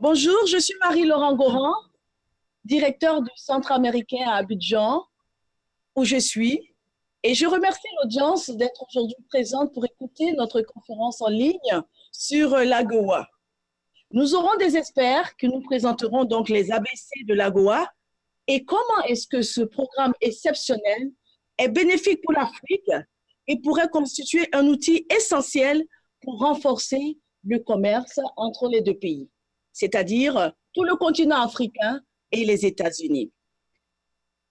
Bonjour, je suis Marie-Laurent Goran, directeur du Centre américain à Abidjan, où je suis. Et je remercie l'audience d'être aujourd'hui présente pour écouter notre conférence en ligne sur l'AGOA. Nous aurons des experts qui nous présenteront donc les ABC de l'AGOA et comment est-ce que ce programme exceptionnel est bénéfique pour l'Afrique et pourrait constituer un outil essentiel pour renforcer le commerce entre les deux pays, c'est-à-dire tout le continent africain et les États-Unis.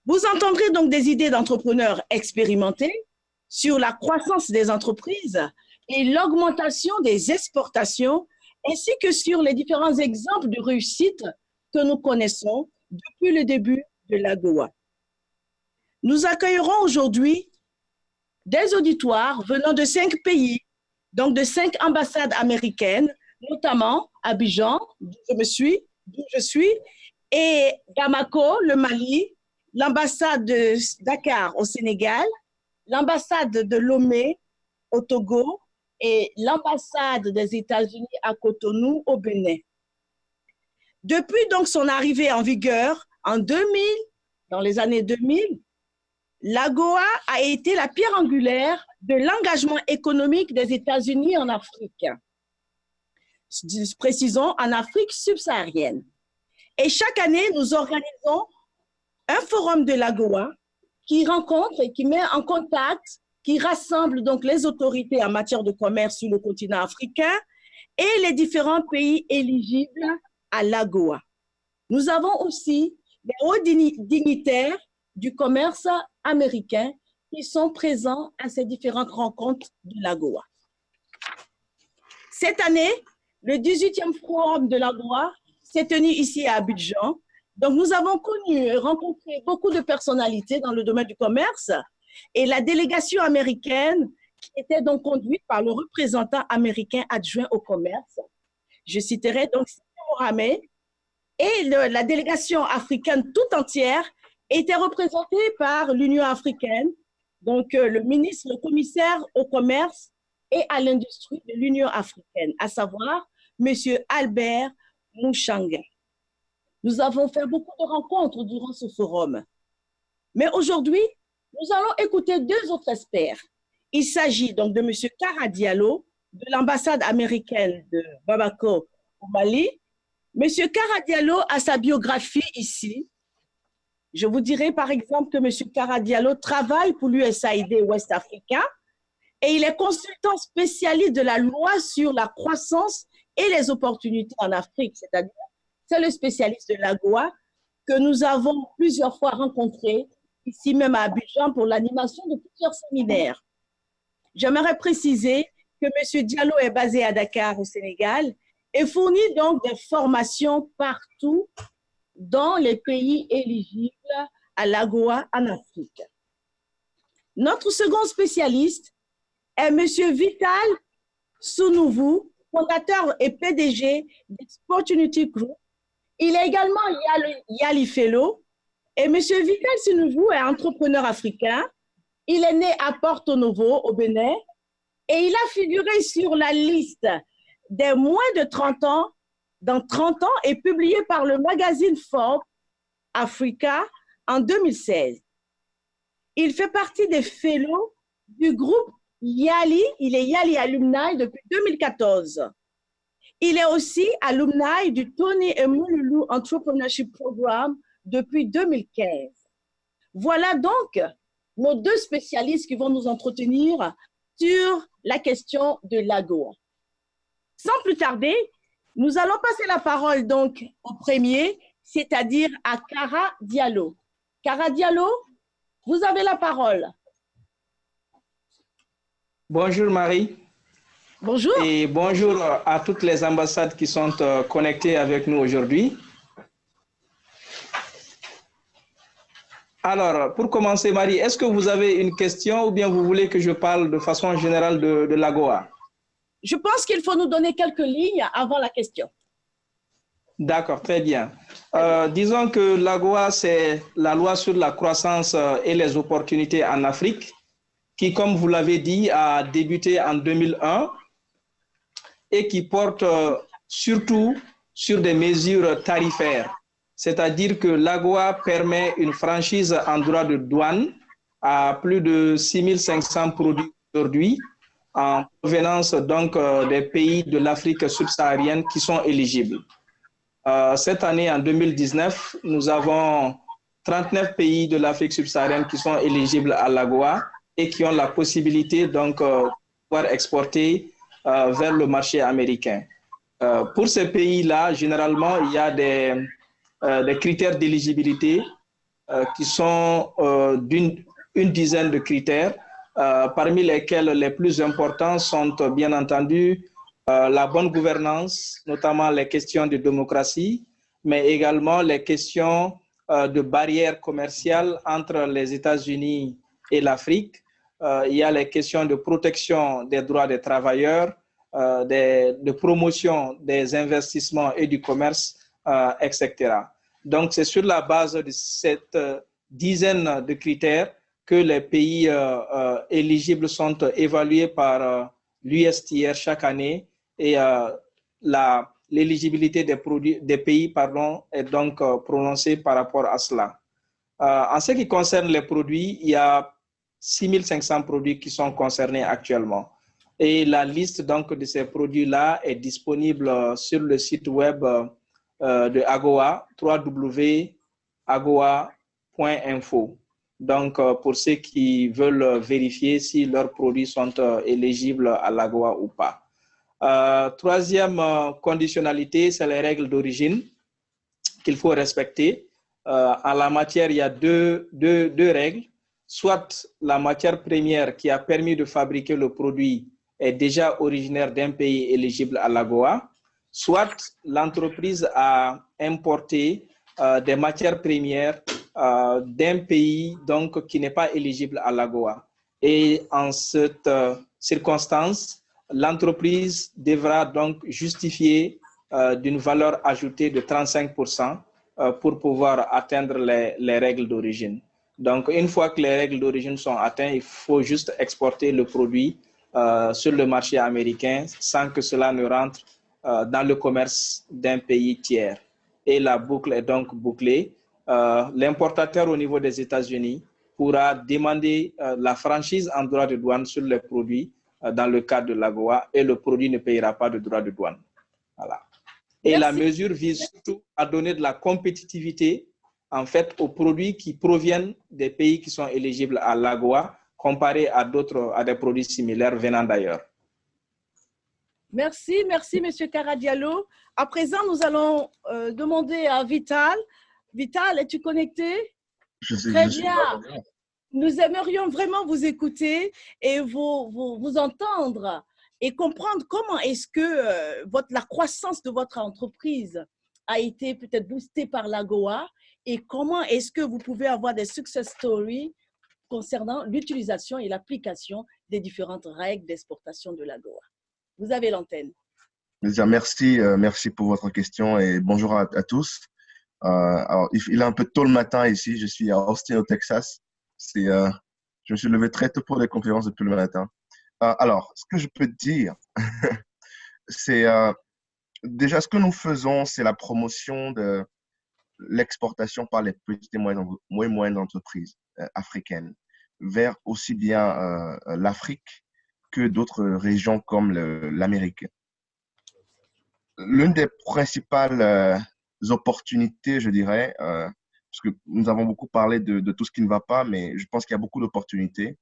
Vous entendrez donc des idées d'entrepreneurs expérimentés sur la croissance des entreprises et l'augmentation des exportations, ainsi que sur les différents exemples de réussite que nous connaissons depuis le début de l'AGOA. Nous accueillerons aujourd'hui des auditoires venant de cinq pays, donc de cinq ambassades américaines, notamment Abidjan, d'où je me suis, d'où je suis, et Bamako, le Mali, l'ambassade de Dakar au Sénégal, l'ambassade de Lomé au Togo et l'ambassade des États-Unis à Cotonou au Bénin. Depuis donc son arrivée en vigueur en 2000, dans les années 2000, l'AGOA a été la pierre angulaire de l'engagement économique des États-Unis en Afrique. Précisons, en Afrique subsaharienne. Et chaque année, nous organisons un forum de l'AGOA qui rencontre et qui met en contact, qui rassemble donc les autorités en matière de commerce sur le continent africain et les différents pays éligibles à l'AGOA. Nous avons aussi les hauts dignitaires du commerce américain qui sont présents à ces différentes rencontres de l'AGOA. Cette année, le 18e forum de l'AGOA s'est tenu ici à Abidjan. Donc, nous avons connu et rencontré beaucoup de personnalités dans le domaine du commerce et la délégation américaine qui était donc conduite par le représentant américain adjoint au commerce. Je citerai donc Mohamed et la délégation africaine tout entière était représentée par l'Union africaine, donc euh, le ministre, le commissaire au commerce et à l'industrie de l'Union africaine, à savoir M. Albert Mouchanga. Nous avons fait beaucoup de rencontres durant ce forum. Mais aujourd'hui, nous allons écouter deux autres experts. Il s'agit donc de M. Kara Diallo, de l'ambassade américaine de Bamako au Mali. M. Kara Diallo a sa biographie ici. Je vous dirai par exemple que M. Kara Diallo travaille pour l'USAID Ouest Africa et il est consultant spécialiste de la loi sur la croissance et les opportunités en Afrique, c'est-à-dire c'est le spécialiste de l'AGOA que nous avons plusieurs fois rencontré ici même à Abidjan pour l'animation de plusieurs séminaires. J'aimerais préciser que M. Diallo est basé à Dakar au Sénégal et fournit donc des formations partout dans les pays éligibles à l'AGOA en Afrique. Notre second spécialiste est M. Vital Sounouvou, fondateur et PDG d'Opportunity Group. Il est également Yali Fellow. Et M. Vital Sounouvou est entrepreneur africain. Il est né à Porto Novo, au Bénin, et il a figuré sur la liste des moins de 30 ans, dans 30 ans, et publié par le magazine Forbes Africa en 2016. Il fait partie des fellows du groupe Yali, il est Yali Alumni depuis 2014. Il est aussi alumni du Tony et Entrepreneurship Program depuis 2015. Voilà donc nos deux spécialistes qui vont nous entretenir sur la question de l'AGO. Sans plus tarder, nous allons passer la parole donc au premier, c'est-à-dire à Cara Diallo. Cara Diallo, vous avez la parole. Bonjour Marie. Bonjour. Et bonjour à toutes les ambassades qui sont euh, connectées avec nous aujourd'hui. Alors, pour commencer, Marie, est-ce que vous avez une question ou bien vous voulez que je parle de façon générale de, de l'AGOA? Je pense qu'il faut nous donner quelques lignes avant la question. D'accord, très bien. Euh, disons que l'AGOA, c'est la loi sur la croissance euh, et les opportunités en Afrique qui, comme vous l'avez dit, a débuté en 2001 et qui porte euh, surtout sur des mesures tarifaires. C'est-à-dire que l'AGOA permet une franchise en droit de douane à plus de 6500 produits aujourd'hui en provenance donc euh, des pays de l'Afrique subsaharienne qui sont éligibles. Euh, cette année, en 2019, nous avons 39 pays de l'Afrique subsaharienne qui sont éligibles à l'AGOA et qui ont la possibilité donc euh, de pouvoir exporter vers le marché américain. pour ces pays-là, généralement, il y a des, critères d'éligibilité qui sont d'une une dizaine de critères euh, parmi lesquels les plus importants sont bien entendu euh, la bonne gouvernance, notamment les questions de démocratie, mais également les questions euh, de barrières commerciales entre les États-Unis et l'Afrique. Il y a les questions de protection des droits des travailleurs, de promotion des investissements et du commerce, etc. Donc, c'est sur la base de cette dizaine de critères que les pays euh, euh, éligibles sont évalués par euh, l'USTR chaque année et l'éligibilité des, des pays pardon, est donc prononcée par rapport à cela. en ce qui concerne les produits, il y a 6500 produits qui sont concernés actuellement. Et la liste donc de ces produits-là est disponible sur le site web de AGOA, www.agoa.info. Donc, euh, pour ceux qui veulent vérifier si leurs produits sont euh, éligibles à l'AGOA ou pas. Euh, troisième conditionnalité, c'est les règles d'origine qu'il faut respecter. en la matière, il y a deux, deux, deux, règles. Soit la matière première qui a permis de fabriquer le produit est déjà originaire d'un pays éligible à l'AGOA, soit l'entreprise a importé des matières premières euh, d'un pays qui n'est pas éligible à l'AGOA. Et en cette euh, circonstance, l'entreprise devra donc justifier euh, d'une valeur ajoutée de 35% pour pouvoir atteindre les règles d'origine. Donc, une fois que les règles d'origine sont atteintes, il faut juste exporter le produit sur le marché américain sans que cela ne rentre dans le commerce d'un pays tiers. Et la boucle est donc bouclée. Euh, l'importateur au niveau des États-Unis pourra demander euh, la franchise en droit de douane sur les produits euh, dans le cadre de l'AGOA et le produit ne payera pas de droit de douane. Voilà. Et la mesure vise surtout à donner de la compétitivité en fait aux produits qui proviennent des pays qui sont éligibles à l'AGOA comparé à d'autres, à des produits similaires venant d'ailleurs. Merci, merci Monsieur Caradialo. À présent, nous allons demander à Vital Vital, es-tu connecté? Je Très bien. Nous aimerions vraiment vous écouter et vous, vous, entendre et comprendre comment est-ce que euh, votre, la croissance de votre entreprise a été peut-être boostée par l'AGOA et comment est-ce que vous pouvez avoir des success stories concernant l'utilisation et l'application des différentes règles d'exportation de l'AGOA. Vous avez l'antenne. Merci, euh, merci pour votre question et bonjour à tous. Euh, il est un peu tôt le matin ici. Je suis à Austin, au Texas. Euh, je me suis levé très tôt pour des conférences depuis le matin. Alors, ce que je peux dire, c'est déjà ce que nous faisons, c'est la promotion de l'exportation par les petites et moyennes, entreprises africaines vers aussi bien l'Afrique que d'autres régions comme l'Amérique. L'une des principales opportunités, je dirais, euh, parce que nous avons beaucoup parlé de, tout ce qui ne va pas, mais je pense qu'il y a beaucoup d'opportunités.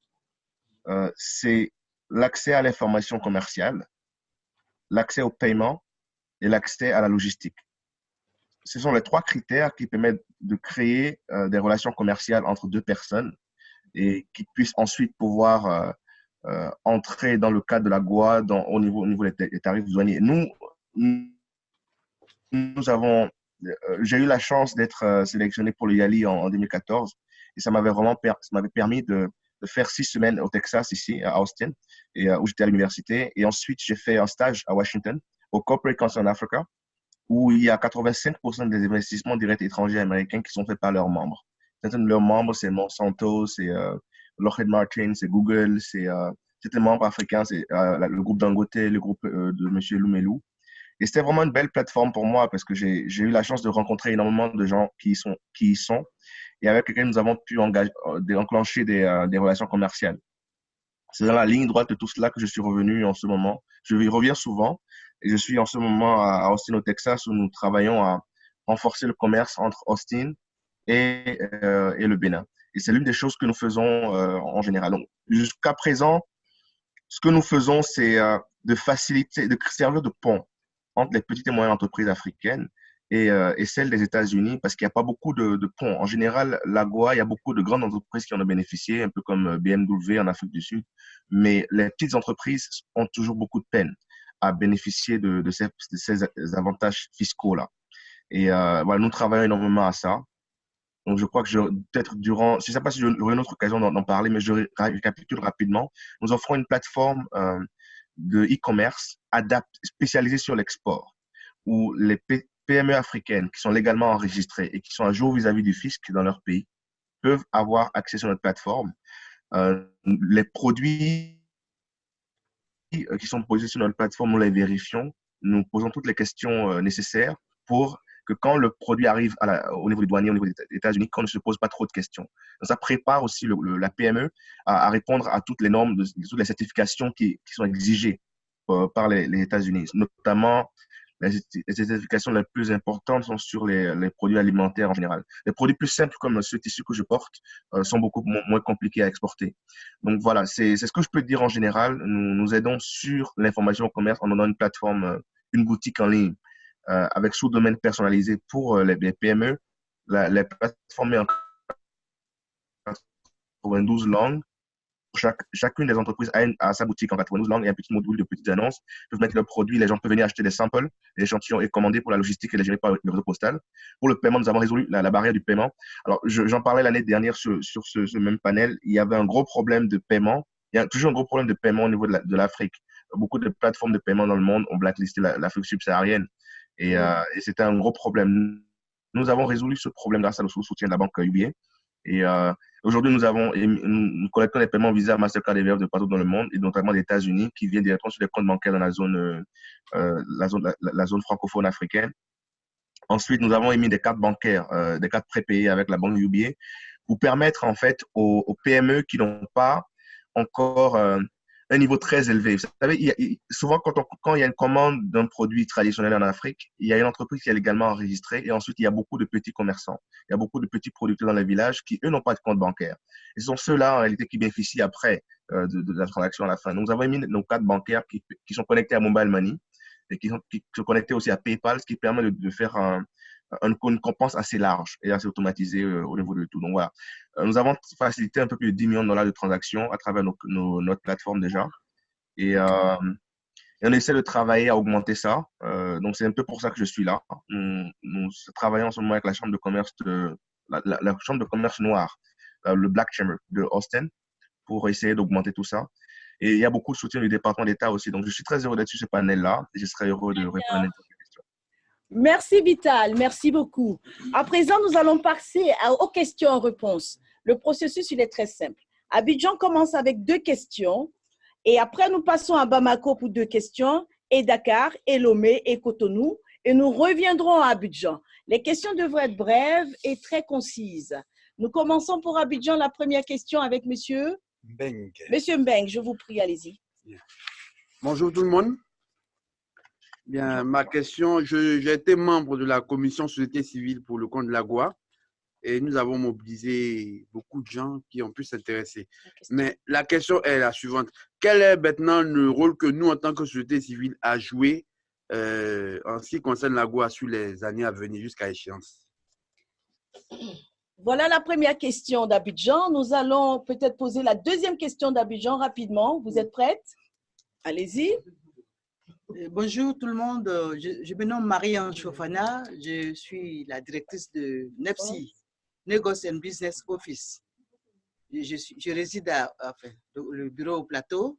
Euh, c'est l'accès à l'information commerciale, l'accès au paiement et l'accès à la logistique. Ce sont les trois critères qui permettent de créer euh, des relations commerciales entre deux personnes et qui puissent ensuite pouvoir entrer dans le cadre de la GOA au, niveau, au niveau des, tarifs douaniers. Nous, nous avons euh, j'ai eu la chance d'être euh, sélectionné pour le Yali en, 2014 et ça m'avait vraiment ça m'avait permis de, faire six semaines au Texas ici à Austin et euh, où j'étais à l'université et ensuite j'ai fait un stage à Washington au Corporate Council Africa où il y a 85% des investissements directs étrangers américains qui sont faits par leurs membres. Certains de leurs membres, c'est Monsanto, c'est Lockheed Martin, c'est Google, c'est certains membres africains, c'est le groupe Dangote, le groupe de M. Lumelu. Et c'était vraiment une belle plateforme pour moi parce que j'ai eu la chance de rencontrer énormément de gens qui y sont, qui y sont et avec lesquels nous avons pu engager, euh, enclencher des, euh, des relations commerciales. C'est dans la ligne droite de tout cela que je suis revenu en ce moment. Je y reviens souvent je suis en ce moment à Austin, au Texas, où nous travaillons à renforcer le commerce entre Austin et, euh, et le Bénin. Et c'est l'une des choses que nous faisons euh, en général. Donc, jusqu'à présent, ce que nous faisons, c'est euh, de faciliter, de servir de pont entre les petites et moyennes entreprises africaines et, euh, et celles des États-Unis, parce qu'il n'y a pas beaucoup de, de, ponts. En général, l'AGOA, il y a beaucoup de grandes entreprises qui en ont bénéficié, un peu comme BMW en Afrique du Sud, mais les petites entreprises ont toujours beaucoup de peine à bénéficier de, ces, avantages fiscaux-là. Et euh, nous travaillons énormément à ça. Donc, je crois que peut-être durant, je ne sais pas si j'aurai une autre occasion d'en parler, mais je récapitule rapidement. Nous offrons une plateforme euh, de e-commerce spécialisée sur l'export, où les PME africaines qui sont légalement enregistrées et qui sont à jour vis-à-vis -vis du fisc dans leur pays peuvent avoir accès sur notre plateforme. Euh, les produits qui sont posés sur notre plateforme, nous les vérifions. Nous posons toutes les questions euh, nécessaires pour que quand le produit arrive au niveau du douanier, au niveau des États-Unis, qu'on ne se pose pas trop de questions. Ça prépare aussi la PME à, répondre à toutes les normes, toutes les certifications qui, sont exigées euh, par les États-Unis, notamment les, certifications les plus importantes sont sur les, les, produits alimentaires en général. Les produits plus simples comme ce tissu que je porte euh, sont beaucoup moins compliqués à exporter. Donc voilà, c'est ce que je peux dire en général. Nous, nous aidons sur l'information au commerce en donnant une plateforme, euh, une boutique en ligne euh, avec sous-domaine personnalisé pour euh, les, les, PME. La, les plateformes en 92 langues. Chaque, chacune des entreprises a, une, a, sa boutique en 92 langues et un petit module de petites annonces. Ils peuvent mettre leurs produits, les gens peuvent venir acheter des samples, des échantillons et commander pour la logistique et les gérer par le réseau postal. Pour le paiement, nous avons résolu la, la barrière du paiement. Alors, j'en parlais l'année dernière sur, sur ce, ce, même panel. Il y avait un gros problème de paiement. Il y a toujours un gros problème de paiement au niveau de l'Afrique. Beaucoup de plateformes de paiement dans le monde ont blacklisté l'Afrique subsaharienne. Et, euh, et c'était un gros problème. Nous avons résolu ce problème grâce au soutien de la banque UBA. Et euh, aujourd'hui, nous avons nous collectons les paiements Visa, Mastercard et Verve de partout dans le monde, et notamment des États-Unis, qui viennent directement sur les comptes bancaires dans la zone, euh, zone, la, zone francophone africaine. Ensuite, nous avons émis des cartes bancaires, euh, des cartes prépayées avec la banque UBA, pour permettre en fait aux, PME qui n'ont pas encore euh, un niveau très élevé. Vous savez, il y a, souvent, quand, on, quand il y a une commande d'un produit traditionnel en Afrique, il y a une entreprise qui est légalement enregistrée et ensuite, il y a beaucoup de petits commerçants. Il y a beaucoup de petits producteurs dans les villages qui, eux, n'ont pas de compte bancaire. Et ce sont ceux-là, en réalité, qui bénéficient après euh, de, de, la transaction à la fin. Donc, nous avons mis nos cartes bancaires qui, qui sont connectées à Mobile Money et qui sont, qui sont connectées aussi à PayPal, ce qui permet de, de faire un, une compense assez large et assez automatisée euh, au niveau de tout. Donc voilà, euh, nous avons facilité un peu plus de 10 millions de dollars de transactions à travers nos, nos, notre plateforme déjà. Et, euh, et, on essaie de travailler à augmenter ça. Euh, donc c'est un peu pour ça que je suis là. Nous, nous, travaillons en ce moment avec la chambre de commerce de la, la, la chambre de commerce noire, le Black Chamber de Austin, pour essayer d'augmenter tout ça. Et il y a beaucoup de soutien du département d'État aussi. Donc je suis très heureux d'être sur ce panel-là je serai heureux de répondre à Merci Vital, merci beaucoup. À présent, nous allons passer aux questions-réponses. Le processus, il est très simple. Abidjan commence avec deux questions et après, nous passons à Bamako pour deux questions et Dakar, et Lomé et Cotonou et nous reviendrons à Abidjan. Les questions devraient être brèves et très concises. Nous commençons pour Abidjan la première question avec monsieur Mbeng. Monsieur Mbeng, je vous prie, allez-y. Bonjour tout le monde. Bien, ma question, j'ai été membre de la commission société civile pour le compte de la GOA et nous avons mobilisé beaucoup de gens qui ont pu s'intéresser. Mais la question est la suivante. Quel est maintenant le rôle que nous, en tant que société civile, à jouer euh, en ce qui concerne la GOA sur les années à venir jusqu'à échéance? Voilà la première question d'Abidjan. Nous allons peut-être poser la deuxième question d'Abidjan rapidement. Vous êtes prête Allez-y. Euh, bonjour tout le monde, je, je me nomme Marie-Anne Chofana, je suis la directrice de NEPSI, Negoce and Business Office. Je, suis, je réside à, enfin, le bureau au plateau.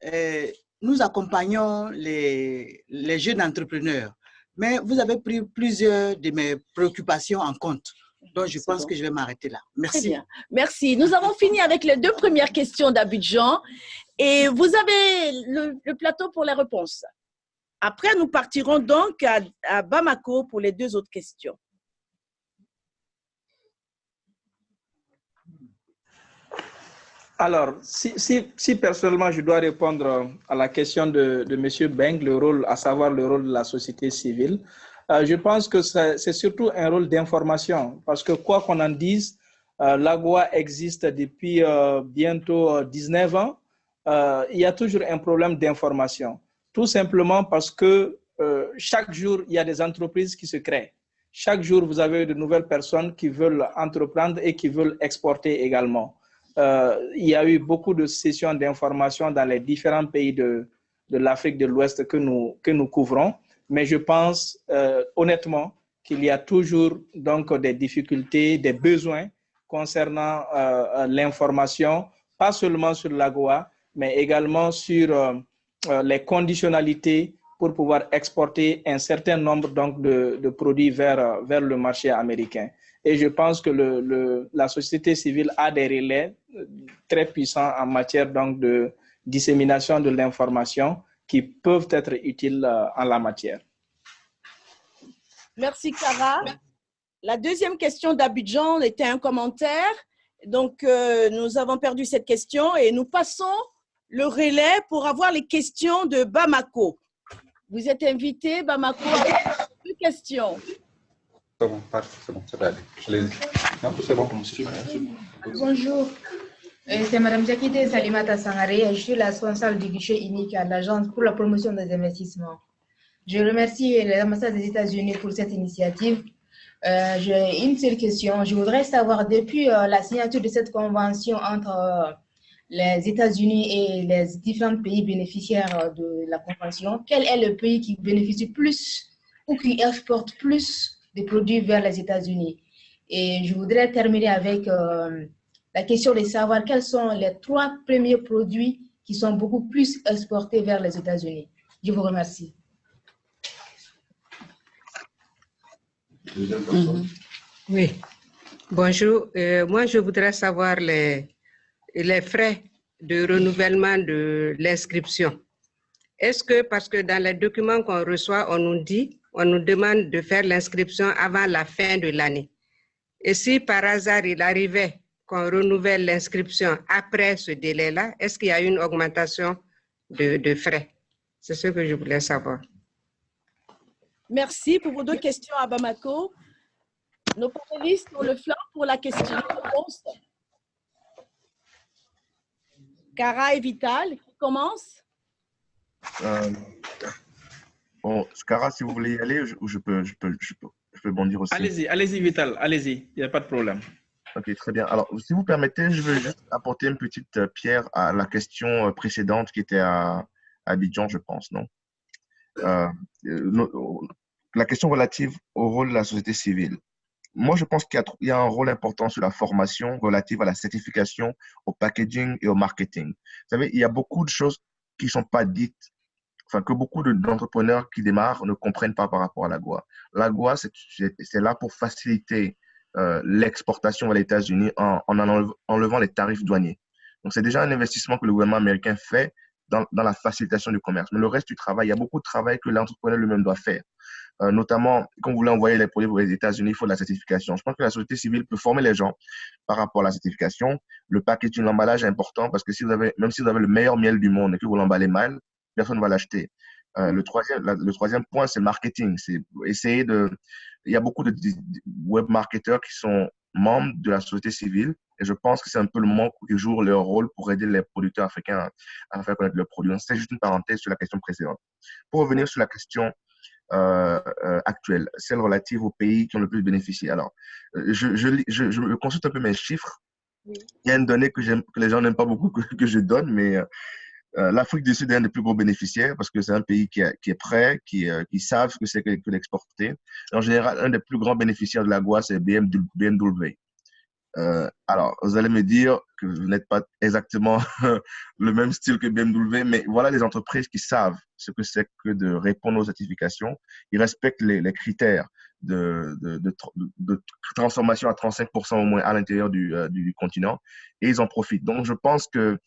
Et nous accompagnons les, les jeunes entrepreneurs, mais vous avez pris plusieurs de mes préoccupations en compte. Donc, je pense bon. que je vais m'arrêter là. Merci. Très bien. Merci. Nous avons fini avec les deux premières questions d'Abidjan et vous avez le, plateau pour les réponses. Après, nous partirons donc à, Bamako pour les deux autres questions. Alors, si, personnellement je dois répondre à la question de, de M. Beng, le rôle, à savoir le rôle de la société civile, euh, je pense que c'est surtout un rôle d'information, parce que quoi qu'on en dise, euh, l'AGOA existe depuis euh, bientôt 19 ans. Il y a toujours un problème d'information, tout simplement parce que chaque jour, il y a des entreprises qui se créent. Chaque jour, vous avez de nouvelles personnes qui veulent entreprendre et qui veulent exporter également. il y a eu beaucoup de sessions d'information dans les différents pays de, l'Afrique de l'Ouest que nous, que nous couvrons mais je pense euh, honnêtement qu'il y a toujours donc des difficultés, des besoins concernant euh, euh, l'information, pas seulement sur l'AGOA, mais également sur les conditionnalités pour pouvoir exporter un certain nombre donc, de, produits vers, vers le marché américain. Et je pense que le, la société civile a des relais très puissants en matière donc, de dissémination de l'information qui peuvent être utiles euh, en la matière. Merci, Cara. La deuxième question d'Abidjan était un commentaire. Donc, euh, nous avons perdu cette question et nous passons le relais pour avoir les questions de Bamako. Vous êtes invité, Bamako, à deux questions. C'est bon, c'est bon, c'est bon. Bonjour. Euh, c'est Mme Jakite Salimata Sangare. Je suis la responsable du guichet unique à l'Agence pour la promotion des investissements. Je remercie l'ambassade des États-Unis pour cette initiative. Euh, J'ai une seule question. Je voudrais savoir, depuis euh, la signature de cette convention entre euh, les États-Unis et les différents pays bénéficiaires de la convention, quel est le pays qui bénéficie plus ou qui exporte plus de produits vers les États-Unis? Et je voudrais terminer avec la question de savoir quels sont les trois premiers produits qui sont beaucoup plus exportés vers les États-Unis. Je vous remercie. Mhm. Oui. Bonjour. Euh, moi, je voudrais savoir les, les frais de renouvellement de l'inscription. Est-ce que, parce que dans les documents qu'on reçoit, on nous dit, on nous demande de faire l'inscription avant la fin de l'année. Et si par hasard il arrivait qu'on renouvelle l'inscription après ce délai-là, est-ce qu'il y a une augmentation de, frais? C'est ce que je voulais savoir. Merci pour vos deux questions à Bamako. Nos panélistes ont le flanc pour la question Cara et Vital, qui commence euh, Bon, Cara, si vous voulez y aller, je, je, peux, je, peux, je, peux, je peux bondir aussi. Allez-y, allez-y, Vital, allez-y, il n'y a pas de problème. Ok, très bien. Alors, si vous permettez, je veux juste apporter une petite euh, pierre à la question euh, précédente qui était à, Abidjan, je pense, non? Euh, La question relative au rôle de la société civile. Moi, je pense qu'il y, a un rôle important sur la formation relative à la certification, au packaging et au marketing. Vous savez, il y a beaucoup de choses qui ne sont pas dites, enfin, que beaucoup d'entrepreneurs qui démarrent ne comprennent pas par rapport à la GOA. La GOA, c'est là pour faciliter euh, l'exportation aux États-Unis en, en, enlevant les tarifs douaniers. Donc, c'est déjà un investissement que le gouvernement américain fait dans, la facilitation du commerce. Mais le reste du travail, il y a beaucoup de travail que l'entrepreneur lui-même doit faire. Euh, notamment, quand vous voulez envoyer les produits aux États-Unis, il faut de la certification. Je pense que la société civile peut former les gens par rapport à la certification. Le packaging, l'emballage est important parce que si vous avez, même si vous avez le meilleur miel du monde et que vous l'emballez mal, personne ne va l'acheter. Euh, le, troisième, le troisième point, c'est le marketing. C'est essayer de. Il y a beaucoup de, web marketeurs qui sont membres de la société civile et je pense que c'est un peu le moment qu'ils jouent leur rôle pour aider les producteurs africains à, faire connaître leurs produits. C'est juste une parenthèse sur la question précédente. Pour revenir sur la question euh, euh, actuelle, celle relative aux pays qui ont le plus bénéficié. Alors, je, je, je, je consulte un peu mes chiffres. Il y a une donnée que, que les gens n'aiment pas beaucoup que, que, je donne, mais euh, l'Afrique du Sud est un des plus gros bénéficiaires parce que c'est un pays qui, qui, est prêt, qui, euh, qui savent ce que c'est que, que l'exporter. En général, un des plus grands bénéficiaires de la GOA, c'est BMW. Euh, alors, vous allez me dire que vous n'êtes pas exactement le même style que BMW, mais voilà les entreprises qui savent ce que c'est que de répondre aux certifications. Ils respectent les, critères de, transformation à 35% au moins à l'intérieur du, euh, du, continent et ils en profitent. Donc, je pense que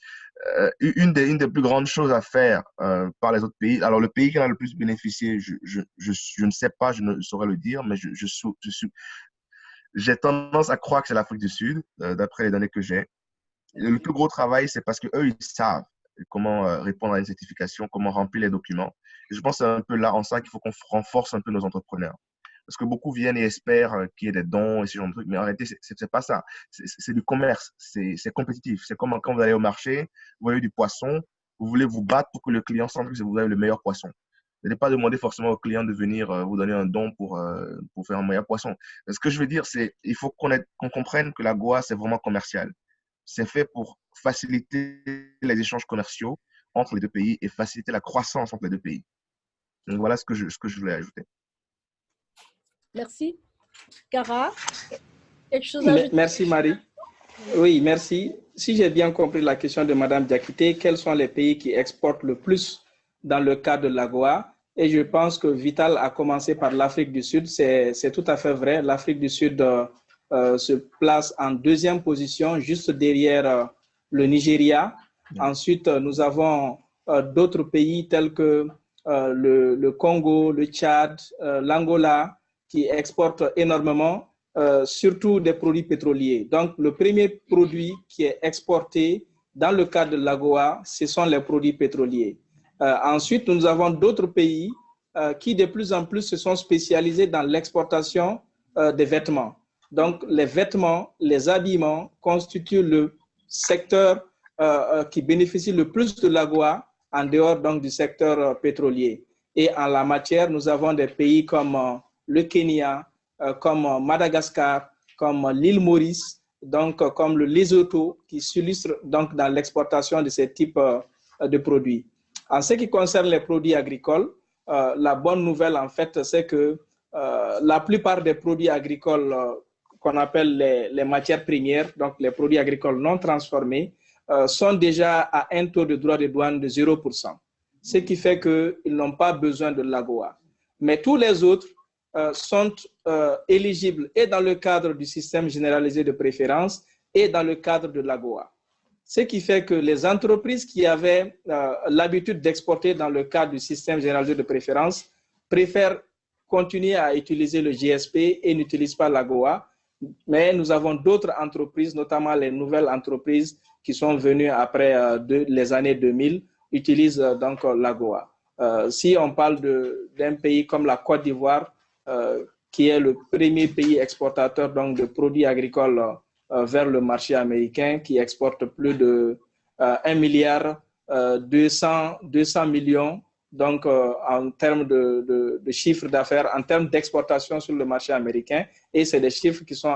une, des, une des plus grandes choses à faire par les autres pays, alors le pays qui en a le plus bénéficié, je, ne sais pas, je ne saurais le dire, mais j'ai tendance à croire que c'est l'Afrique du Sud, d'après les données que j'ai. Le plus gros travail, c'est parce qu'eux, ils savent comment répondre à une certification, comment remplir les documents. Je pense que c'est un peu là en ça qu'il faut qu'on renforce un peu nos entrepreneurs. Parce que beaucoup viennent et espèrent euh, qu'il y ait des dons et ce genre de trucs. Mais en réalité, ce n'est pas ça. C'est du commerce. C'est compétitif. C'est comme quand vous allez au marché, vous voyez du poisson, vous voulez vous battre pour que le client sente que vous avez le meilleur poisson. Vous n'allez pas demander forcément au client de venir euh, vous donner un don pour, euh, pour faire un meilleur poisson. Ce que je veux dire, c'est il faut qu'on comprenne que la Goa, c'est vraiment commercial. C'est fait pour faciliter les échanges commerciaux entre les deux pays et faciliter la croissance entre les deux pays. Donc voilà ce que je, ce que je voulais ajouter. Merci. Cara, quelque chose à ajouter? Merci Marie. Oui, merci. Si j'ai bien compris la question de Madame Diakité, quels sont les pays qui exportent le plus dans le cas de l'AGOA? Et je pense que Vital a commencé par l'Afrique du Sud. C'est tout à fait vrai. L'Afrique du Sud euh, euh, se place en deuxième position, juste derrière euh, le Nigeria. Ensuite, nous avons d'autres pays tels que le, le, Congo, le Tchad, l'Angola, qui exportent énormément, euh, surtout des produits pétroliers. Donc, le premier produit qui est exporté dans le cadre de l'AGOA, ce sont les produits pétroliers. Euh, ensuite, nous avons d'autres pays euh, qui de plus en plus se sont spécialisés dans l'exportation des vêtements. Donc, les vêtements, les habillements constituent le secteur qui bénéficie le plus de l'AGOA en dehors donc, du secteur pétrolier. Et en la matière, nous avons des pays comme le Kenya, euh, comme Madagascar, comme l'île Maurice, donc comme le Lesotho, qui s'illustre donc dans l'exportation de ces types euh, de produits. En ce qui concerne les produits agricoles, euh, la bonne nouvelle, en fait, c'est que la plupart des produits agricoles qu'on appelle les, matières premières, donc les produits agricoles non transformés, sont déjà à un taux de droit de douane de 0%, ce qui fait qu'ils n'ont pas besoin de l'AGOA. Mais tous les autres euh, sont euh, éligibles et dans le cadre du système généralisé de préférence et dans le cadre de l'AGOA. Ce qui fait que les entreprises qui avaient euh, l'habitude d'exporter dans le cadre du système généralisé de préférence préfèrent continuer à utiliser le GSP et n'utilisent pas l'AGOA. Mais nous avons d'autres entreprises, notamment les nouvelles entreprises qui sont venues après les années 2000, utilisent donc l'AGOA. si on parle d'un pays comme la Côte d'Ivoire, euh, qui est le premier pays exportateur donc, de produits agricoles euh, vers le marché américain, qui exporte plus de 1 euh, milliard 200, 200 millions donc en termes de, de, de chiffre d'affaires, en termes d'exportation sur le marché américain, et c'est des chiffres qui sont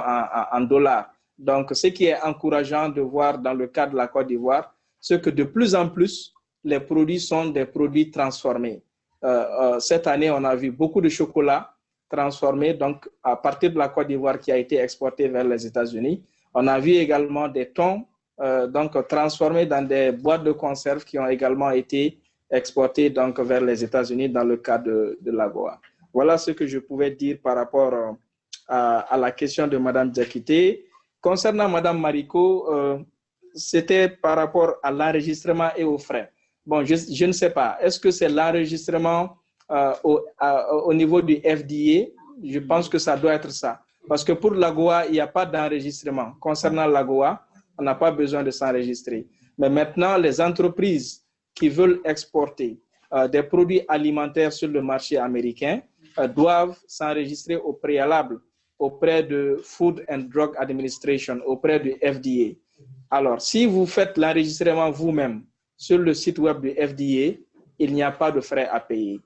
en, dollars. Donc, ce qui est encourageant de voir dans le cas de la Côte d'Ivoire, c'est que de plus en plus, les produits sont des produits transformés. Euh, cette année, on a vu beaucoup de chocolat, transformé donc à partir de la Côte d'Ivoire qui a été exportée vers les États-Unis. On a vu également des thons euh, donc transformés dans des boîtes de conserve qui ont également été exportées donc vers les États-Unis dans le cadre de, de l'AGOA. Voilà ce que je pouvais dire par rapport euh, à, la question de Madame Diakité. Concernant Madame Marico, euh, c'était par rapport à l'enregistrement et aux frais. Bon, je, je ne sais pas. Est-ce que c'est l'enregistrement euh, au, au, niveau du FDA, je pense que ça doit être ça. Parce que pour l'AGOA, il n'y a pas d'enregistrement. Concernant l'AGOA, on n'a pas besoin de s'enregistrer. Mais maintenant, les entreprises qui veulent exporter euh, des produits alimentaires sur le marché américain euh, doivent s'enregistrer au préalable auprès de Food and Drug Administration, auprès du FDA. Alors, si vous faites l'enregistrement vous-même sur le site web du FDA, il n'y a pas de frais à payer.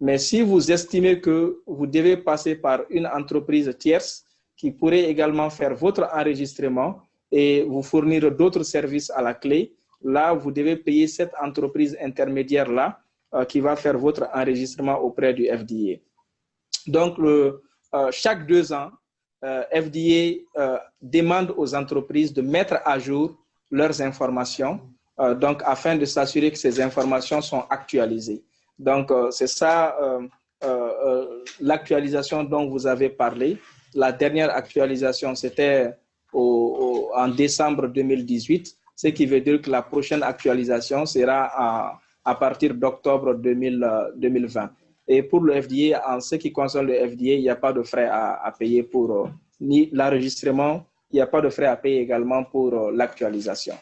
Mais si vous estimez que vous devez passer par une entreprise tierce qui pourrait également faire votre enregistrement et vous fournir d'autres services à la clé, là, vous devez payer cette entreprise intermédiaire-là euh, qui va faire votre enregistrement auprès du FDA. Donc, euh, chaque deux ans, euh, FDA demande aux entreprises de mettre à jour leurs informations, donc afin de s'assurer que ces informations sont actualisées. Donc, c'est ça l'actualisation dont vous avez parlé. La dernière actualisation, c'était en décembre 2018. Ce qui veut dire que la prochaine actualisation sera à, partir d'octobre 2020. Et pour le FDA, en ce qui concerne le FDA, il n'y a pas de frais à, payer pour ni l'enregistrement, il n'y a pas de frais à payer également pour l'actualisation,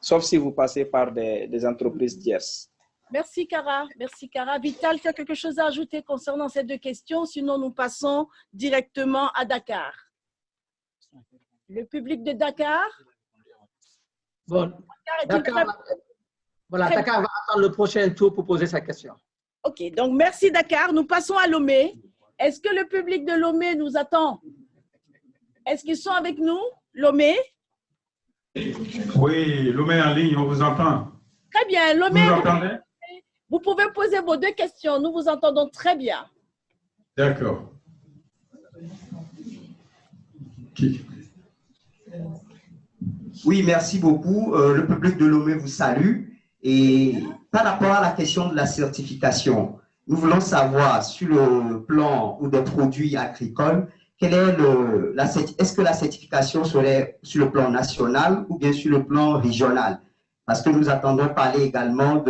sauf si vous passez par des, des entreprises tierces. Merci, Cara. Merci, Cara. Vital, tu as quelque chose à ajouter concernant ces deux questions? Sinon, nous passons directement à Dakar. Le public de Dakar? Bon, Dakar, voilà, très... Dakar va attendre le prochain tour pour poser sa question. OK, donc merci, Dakar. Nous passons à Lomé. Est-ce que le public de Lomé nous attend? Est-ce qu'ils sont avec nous, Lomé? Oui, Lomé en ligne, on vous entend. Très bien, Lomé. Vous entendez? Vous pouvez poser vos deux questions. Nous vous entendons très bien. D'accord. Qui? Oui, merci beaucoup. Euh, le public de Lomé vous salue. Et par rapport à la question de la certification, nous voulons savoir sur le plan ou des produits agricoles, est est-ce que la certification serait sur le plan national ou bien sur le plan régional? Parce que nous attendons parler également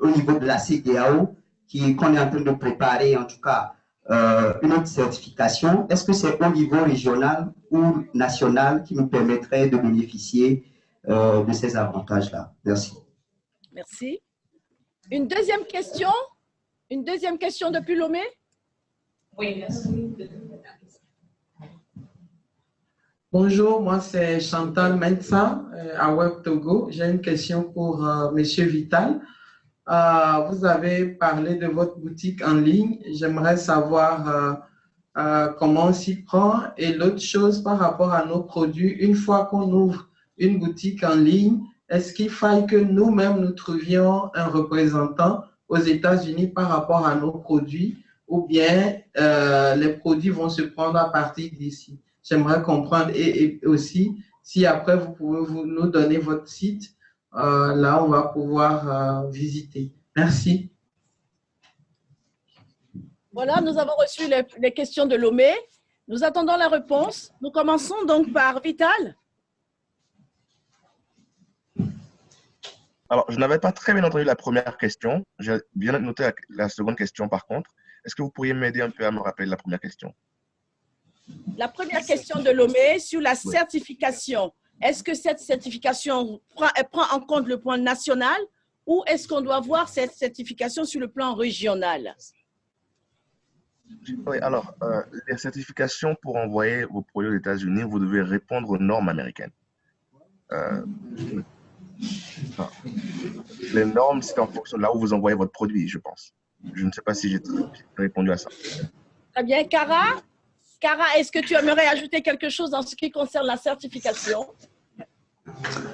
au niveau de la CDAO, qu'on est en train de préparer en tout cas euh, une autre certification. Est-ce que c'est au niveau régional ou national qui nous permettrait de bénéficier euh, de ces avantages-là? Merci. Merci. Une deuxième question? Une deuxième question depuis Lomé Oui, merci. Bonjour, moi c'est Chantal Mensa euh, à Web Togo. J'ai une question pour euh, Monsieur Vital. Euh, vous avez parlé de votre boutique en ligne. J'aimerais savoir euh, euh, comment on s'y prend. Et l'autre chose par rapport à nos produits, une fois qu'on ouvre une boutique en ligne, est-ce qu'il faille que nous-mêmes nous trouvions un représentant aux États-Unis par rapport à nos produits? Ou bien les produits vont se prendre à partir d'ici? J'aimerais comprendre et, et, aussi si après vous pouvez vous, nous donner votre site euh, là, on va pouvoir euh, visiter. Merci. Voilà, nous avons reçu les, les, questions de Lomé. Nous attendons la réponse. Nous commençons donc par Vital. Alors, je n'avais pas très bien entendu la première question. J'ai bien noté la, la, seconde question par contre. Est-ce que vous pourriez m'aider un peu à me rappeler la première question? La première question de Lomé sur la certification. Est-ce que cette certification prend, elle prend en compte le point national ou est-ce qu'on doit voir cette certification sur le plan régional? Oui, alors, euh, les certifications pour envoyer vos produits aux États-Unis, vous devez répondre aux normes américaines. Euh, les normes, c'est en fonction de là où vous envoyez votre produit, je pense. Je ne sais pas si j'ai répondu à ça. Très bien. Cara? Cara, est-ce que tu aimerais ajouter quelque chose en ce qui concerne la certification?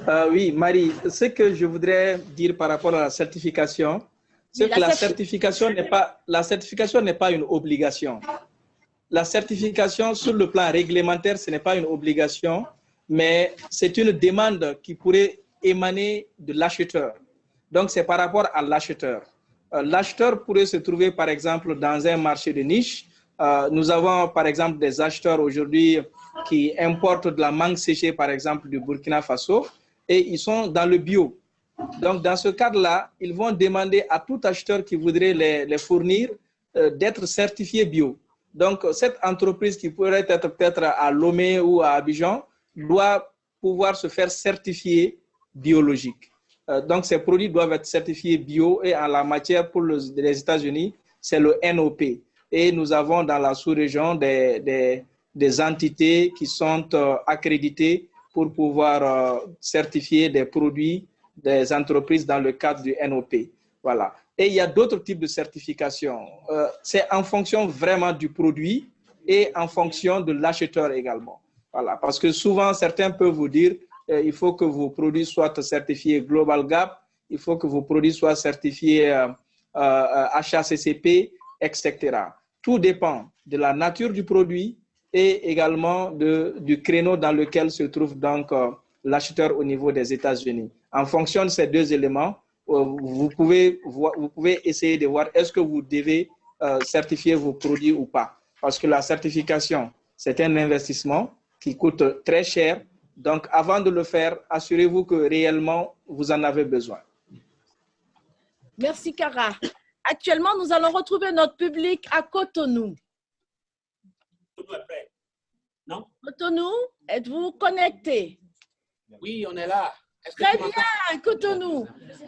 Euh, Oui, Marie, ce que je voudrais dire par rapport à la certification, c'est que la, certification n'est pas, la certification n'est pas une obligation. La certification sur le plan réglementaire, ce n'est pas une obligation, mais c'est une demande qui pourrait émaner de l'acheteur. Donc, c'est par rapport à l'acheteur. Euh, l'acheteur pourrait se trouver, par exemple, dans un marché de niche nous avons par exemple des acheteurs aujourd'hui qui importent de la mangue séchée par exemple du Burkina Faso et ils sont dans le bio. Donc dans ce cadre-là, ils vont demander à tout acheteur qui voudrait les, les fournir euh, d'être certifié bio. Donc cette entreprise qui pourrait être peut-être à Lomé ou à Abidjan doit pouvoir se faire certifier biologique. Euh, donc ces produits doivent être certifiés bio et en la matière pour les États-Unis, c'est le NOP et nous avons dans la sous-région des, des, entités qui sont euh, accréditées pour pouvoir euh, certifier des produits des entreprises dans le cadre du NOP. Voilà. Et il y a d'autres types de certifications. Euh, C'est en fonction vraiment du produit et en fonction de l'acheteur également. Voilà. Parce que souvent, certains peuvent vous dire il faut que vos produits soient certifiés Global Gap, il faut que vos produits soient certifiés HACCP, etc. Tout dépend de la nature du produit et également de, du créneau dans lequel se trouve donc euh, l'acheteur au niveau des États-Unis. En fonction de ces deux éléments, euh, vous, pouvez, vous pouvez essayer de voir est-ce que vous devez euh, certifier vos produits ou pas. Parce que la certification, c'est un investissement qui coûte très cher Donc, avant de le faire, assurez-vous que réellement, vous en avez besoin. Merci, Cara. Actuellement, nous allons retrouver notre public à Cotonou. Non? Cotonou, êtes-vous connecté? Oui, on est là. Très bien, Cotonou.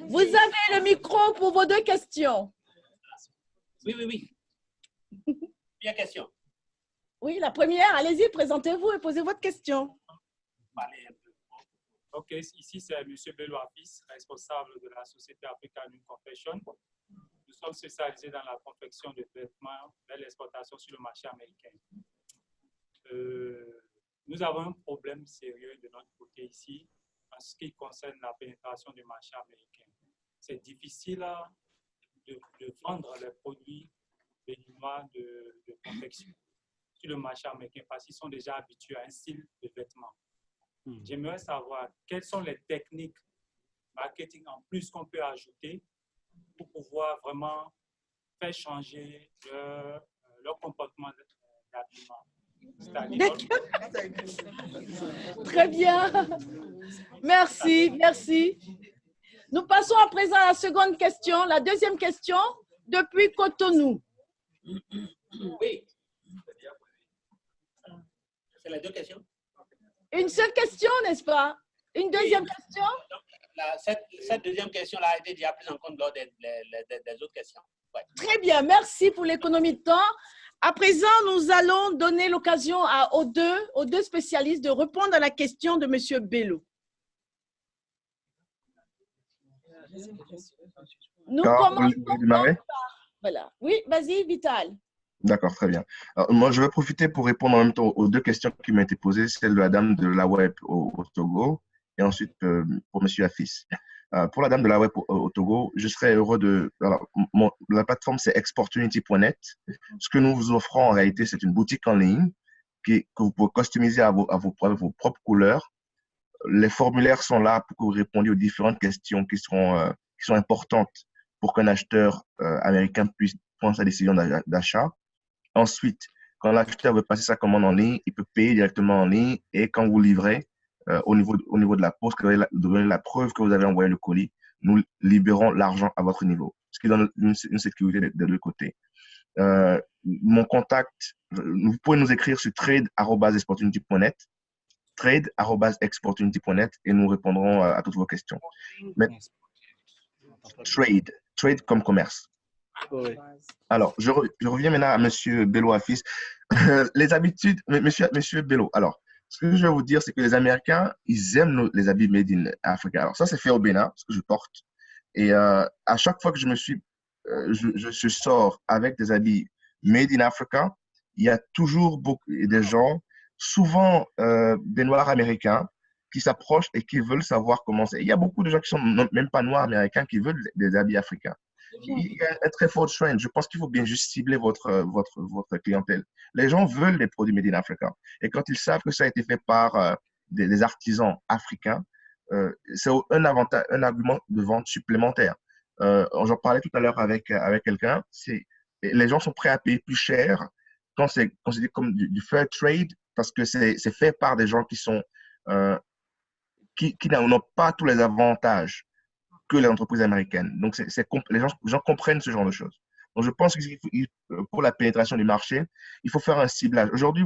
Vous avez le micro pour vos deux questions. Oui, oui, oui. Bien question. Oui, la première, allez-y, présentez-vous et posez votre question. Ok, ici c'est M. Belouafis, responsable de la société African Confection. Nous sommes spécialisés dans la confection de vêtements et l'exportation sur le marché américain. Euh, nous avons un problème sérieux de notre côté ici en ce qui concerne la pénétration du marché américain. C'est difficile de, de, vendre les produits béninois de, de confection sur le marché américain parce qu'ils sont déjà habitués à un style de vêtement. Hmm. J'aimerais savoir quelles sont les techniques marketing en plus qu'on peut ajouter pour pouvoir vraiment faire changer leur, leur comportement d'habillement. Très bien. Merci, merci. Nous passons à présent à la seconde question. La deuxième question, depuis Cotonou. Oui. C'est les deux questions. Une seule question, n'est-ce pas? Une deuxième oui. question? La, cette, cette, deuxième question-là a été déjà prise en compte lors des, des, des autres questions. Ouais. Très bien, merci pour l'économie de temps. À présent, nous allons donner l'occasion aux deux, aux deux spécialistes de répondre à la question de M. Bello. Nous commençons par... Voilà. Oui, vas-y, Vital. D'accord, très bien. Alors, moi, je vais profiter pour répondre en même temps aux deux questions qui m'ont été posées, celle de la dame de la web au, au Togo et ensuite euh, pour M. Afis. Euh, pour la dame de la web au, au, Togo, je serais heureux de... Alors, mon, la plateforme, c'est exportunity.net. Ce que nous vous offrons en réalité, c'est une boutique en ligne qui, que vous pouvez customiser à vos, à vos, à vos propres couleurs. Les formulaires sont là pour que vous répondiez aux différentes questions qui, seront, euh, qui sont importantes pour qu'un acheteur euh, américain puisse prendre sa décision d'achat. Ensuite, quand l'acheteur veut passer sa commande en ligne, il peut payer directement en ligne et quand vous livrez, euh, au, niveau, au niveau de la poste, que vous avez donné la preuve que vous avez envoyé le colis, nous libérons l'argent à votre niveau, ce qui donne une, une sécurité de, de l'autre côté. Euh, mon contact, vous pouvez nous écrire sur trade.exportunity.net trade.exportunity.net et nous répondrons à, à, toutes vos questions. Mais, trade, trade comme commerce. Oui. Alors, je, je, reviens maintenant à M. Bello Afis. les habitudes, monsieur, monsieur Bello, alors, ce que je vais vous dire, c'est que les Américains, ils aiment les habits made in Africa. Alors, ça, c'est fait au Bénin, ce que je porte. Et euh, à chaque fois que je me suis, euh, je, je, sors avec des habits made in Africa, il y a toujours beaucoup des gens, souvent euh, des Noirs américains, qui s'approchent et qui veulent savoir comment c'est. Il y a beaucoup de gens qui sont même pas Noirs américains qui veulent des habits africains il y a un très fort trend. Je pense qu'il faut bien juste cibler votre, votre, votre clientèle. Les gens veulent des produits made in Africa. Et quand ils savent que ça a été fait par euh, des, artisans africains, euh, c'est un, un argument de vente supplémentaire. Euh, J'en parlais tout à l'heure avec, avec quelqu'un. Les gens sont prêts à payer plus cher quand c'est considéré comme du, du, fair trade parce que c'est fait par des gens qui sont qui, qui n'ont pas tous les avantages que les entreprises américaines. Donc, c est, les, gens, comprennent ce genre de choses. Donc, je pense que pour la pénétration du marché, il faut faire un ciblage. Aujourd'hui,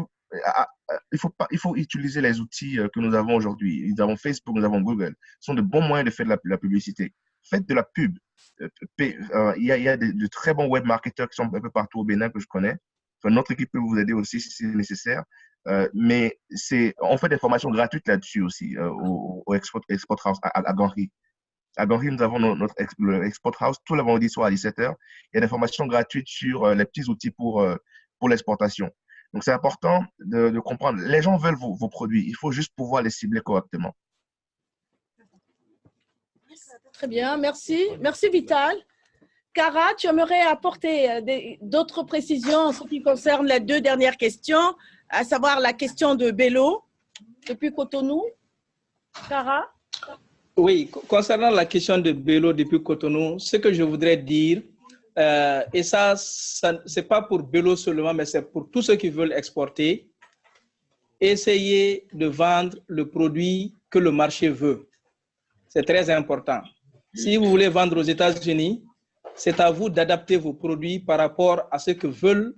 il faut, pas, il faut utiliser les outils que nous avons aujourd'hui. Nous avons Facebook, nous avons Google. Ce sont de bons moyens de faire de la, publicité. Faites de la pub. Il y a, il de, très bons web marketeurs qui sont un peu partout au Bénin que je connais. Notre équipe peut vous aider aussi si c'est nécessaire. Euh, mais on fait des formations gratuites là-dessus aussi euh, au, Export, Export à, à, à Ganry. À Ganry, nous avons notre Export House tous les vendredis soir à 17h. Il y a des formations gratuites sur euh, les petits outils pour, euh, pour l'exportation. Donc, c'est important de, comprendre. Les gens veulent vos, vos, produits. Il faut juste pouvoir les cibler correctement. Très bien, merci. Merci, Vital. Cara, tu aimerais apporter euh, d'autres précisions en ce qui concerne les deux dernières questions, à savoir la question de Bello depuis Cotonou. Cara? Oui, concernant la question de Bello depuis Cotonou, ce que je voudrais dire, euh, et ça, ça c'est pas pour Bello seulement, mais c'est pour tous ceux qui veulent exporter, essayez de vendre le produit que le marché veut. C'est très important. Si vous voulez vendre aux États-Unis, c'est à vous d'adapter vos produits par rapport à ce que veulent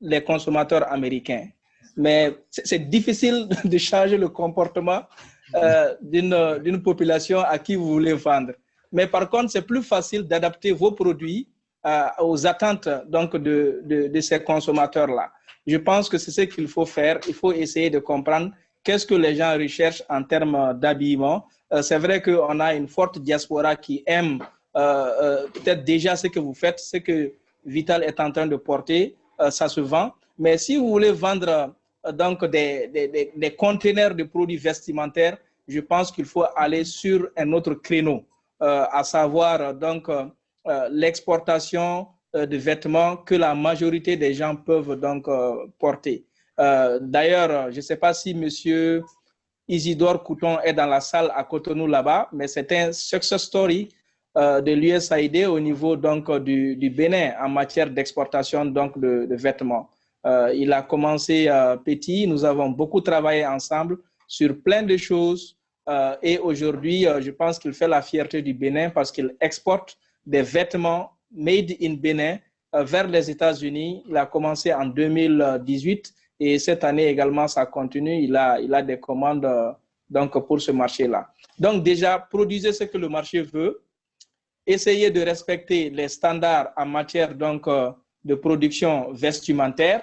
les consommateurs américains. Mais c'est difficile de changer le comportement euh, d'une population à qui vous voulez vendre. Mais par contre, c'est plus facile d'adapter vos produits euh, aux attentes donc, de, de, de ces consommateurs-là. Je pense que c'est ce qu'il faut faire. Il faut essayer de comprendre qu'est-ce que les gens recherchent en termes d'habillement. Euh, c'est vrai qu'on a une forte diaspora qui aime peut-être déjà ce que vous faites, ce que Vital est en train de porter, ça se vend. Mais si vous voulez vendre donc des, des, des, conteneurs de produits vestimentaires, je pense qu'il faut aller sur un autre créneau, euh, à savoir donc euh, l'exportation euh, de vêtements que la majorité des gens peuvent donc porter. D'ailleurs, je ne sais pas si Monsieur Isidore Couton est dans la salle à Cotonou là-bas, mais c'est un success story de l'USAID au niveau donc du, du Bénin en matière d'exportation donc de, de vêtements. Euh, il a commencé euh, petit, nous avons beaucoup travaillé ensemble sur plein de choses euh, et aujourd'hui, je pense qu'il fait la fierté du Bénin parce qu'il exporte des vêtements made in Bénin vers les États-Unis. Il a commencé en 2018 et cette année également, ça continue. Il a, il a des commandes donc, pour ce marché-là. Donc déjà, produisez ce que le marché veut. Essayez de respecter les standards en matière donc, de production vestimentaire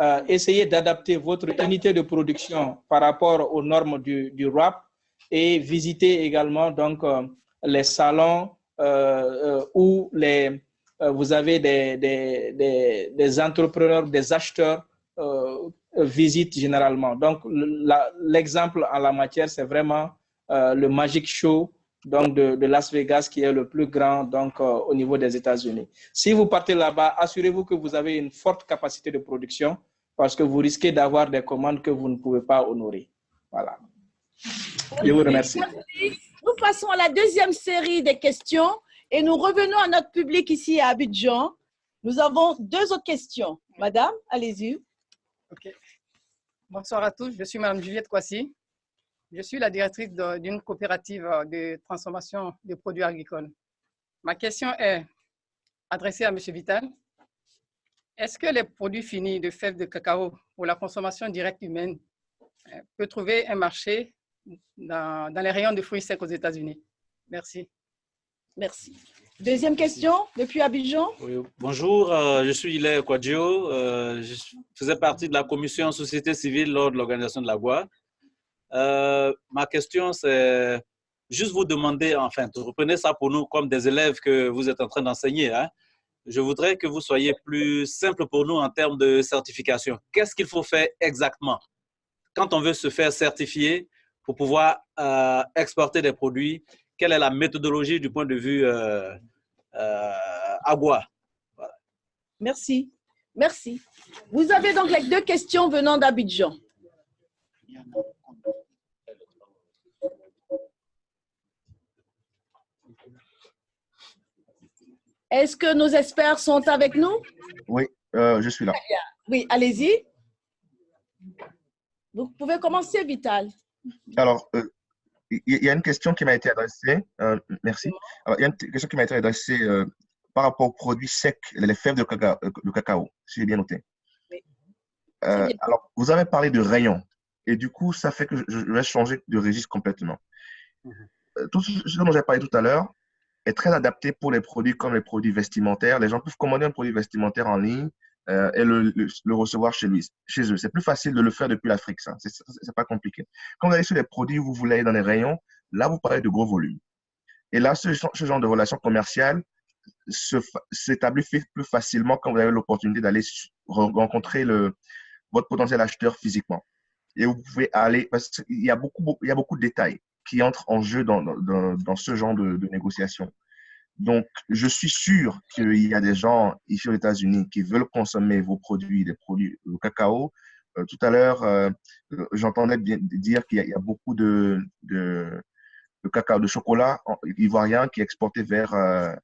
euh, essayez d'adapter votre unité de production par rapport aux normes du, du RAP et visiter également donc, euh, les salons euh, où les, vous avez des, des, des, des, entrepreneurs, des acheteurs visitent généralement. Donc, l'exemple en la matière, c'est vraiment le Magic Show donc de, de, Las Vegas, qui est le plus grand donc, au niveau des États-Unis. Si vous partez là-bas, assurez-vous que vous avez une forte capacité de production parce que vous risquez d'avoir des commandes que vous ne pouvez pas honorer. Voilà. Je vous remercie. Nous passons à la deuxième série des questions et nous revenons à notre public ici à Abidjan. Nous avons deux autres questions. Madame, allez-y. Bonsoir à tous. Je suis Madame Juliette Kwasi. Je suis la directrice d'une coopérative de transformation de produits agricoles. Ma question est adressée à M. Vital. Est-ce que les produits finis de fèves de cacao pour la consommation directe humaine euh, peuvent trouver un marché dans, les rayons de fruits secs aux États-Unis? Merci. Merci. Deuxième question, depuis Abidjan. bonjour, euh, je suis Hilaire Quadjo. Euh, je faisais partie de la commission société civile lors de l'organisation de la GUA. Ma question, c'est juste vous demander, enfin, reprenez ça pour nous comme des élèves que vous êtes en train d'enseigner. Hein je voudrais que vous soyez plus simple pour nous en termes de certification. Qu'est-ce qu'il faut faire exactement quand on veut se faire certifier pour pouvoir euh, exporter des produits? Quelle est la méthodologie du point de vue euh, euh, Agua? Merci. Merci. Vous avez donc les deux questions venant d'Abidjan. Est-ce que nos experts sont avec nous? Oui, euh, je suis là. Oui, allez-y. Vous pouvez commencer, Vital. Alors, euh, il y, a une question qui m'a été adressée. Euh, merci. il y a une question qui m'a été adressée par rapport aux produits secs, les fèves de cacao, de cacao si j'ai bien noté. alors, vous avez parlé de rayons. Et du coup, ça fait que je, vais changer de registre complètement. Mhm. Tout ce dont j'ai parlé tout à l'heure, est très adapté pour les produits comme les produits vestimentaires. Les gens peuvent commander un produit vestimentaire en ligne euh, et le, le, recevoir chez, lui, chez eux. C'est plus facile de le faire depuis l'Afrique, ça. C'est pas compliqué. Quand vous allez sur les produits, vous voulez aller dans les rayons, là, vous parlez de gros volumes. Et là, ce, ce genre de relation commerciale s'établit plus facilement quand vous avez l'opportunité d'aller rencontrer le, votre potentiel acheteur physiquement. Et vous pouvez aller, parce qu'il y a beaucoup, il y a beaucoup de détails qui entrent en jeu dans, dans, dans ce genre de, de négociations. Donc, je suis sûr qu'il y a des gens ici aux États-Unis qui veulent consommer vos produits, des produits au cacao. Euh, tout à l'heure, euh, j'entendais dire qu'il y, y, a beaucoup de, de, de, cacao, de chocolat ivoirien qui est exporté vers, euh,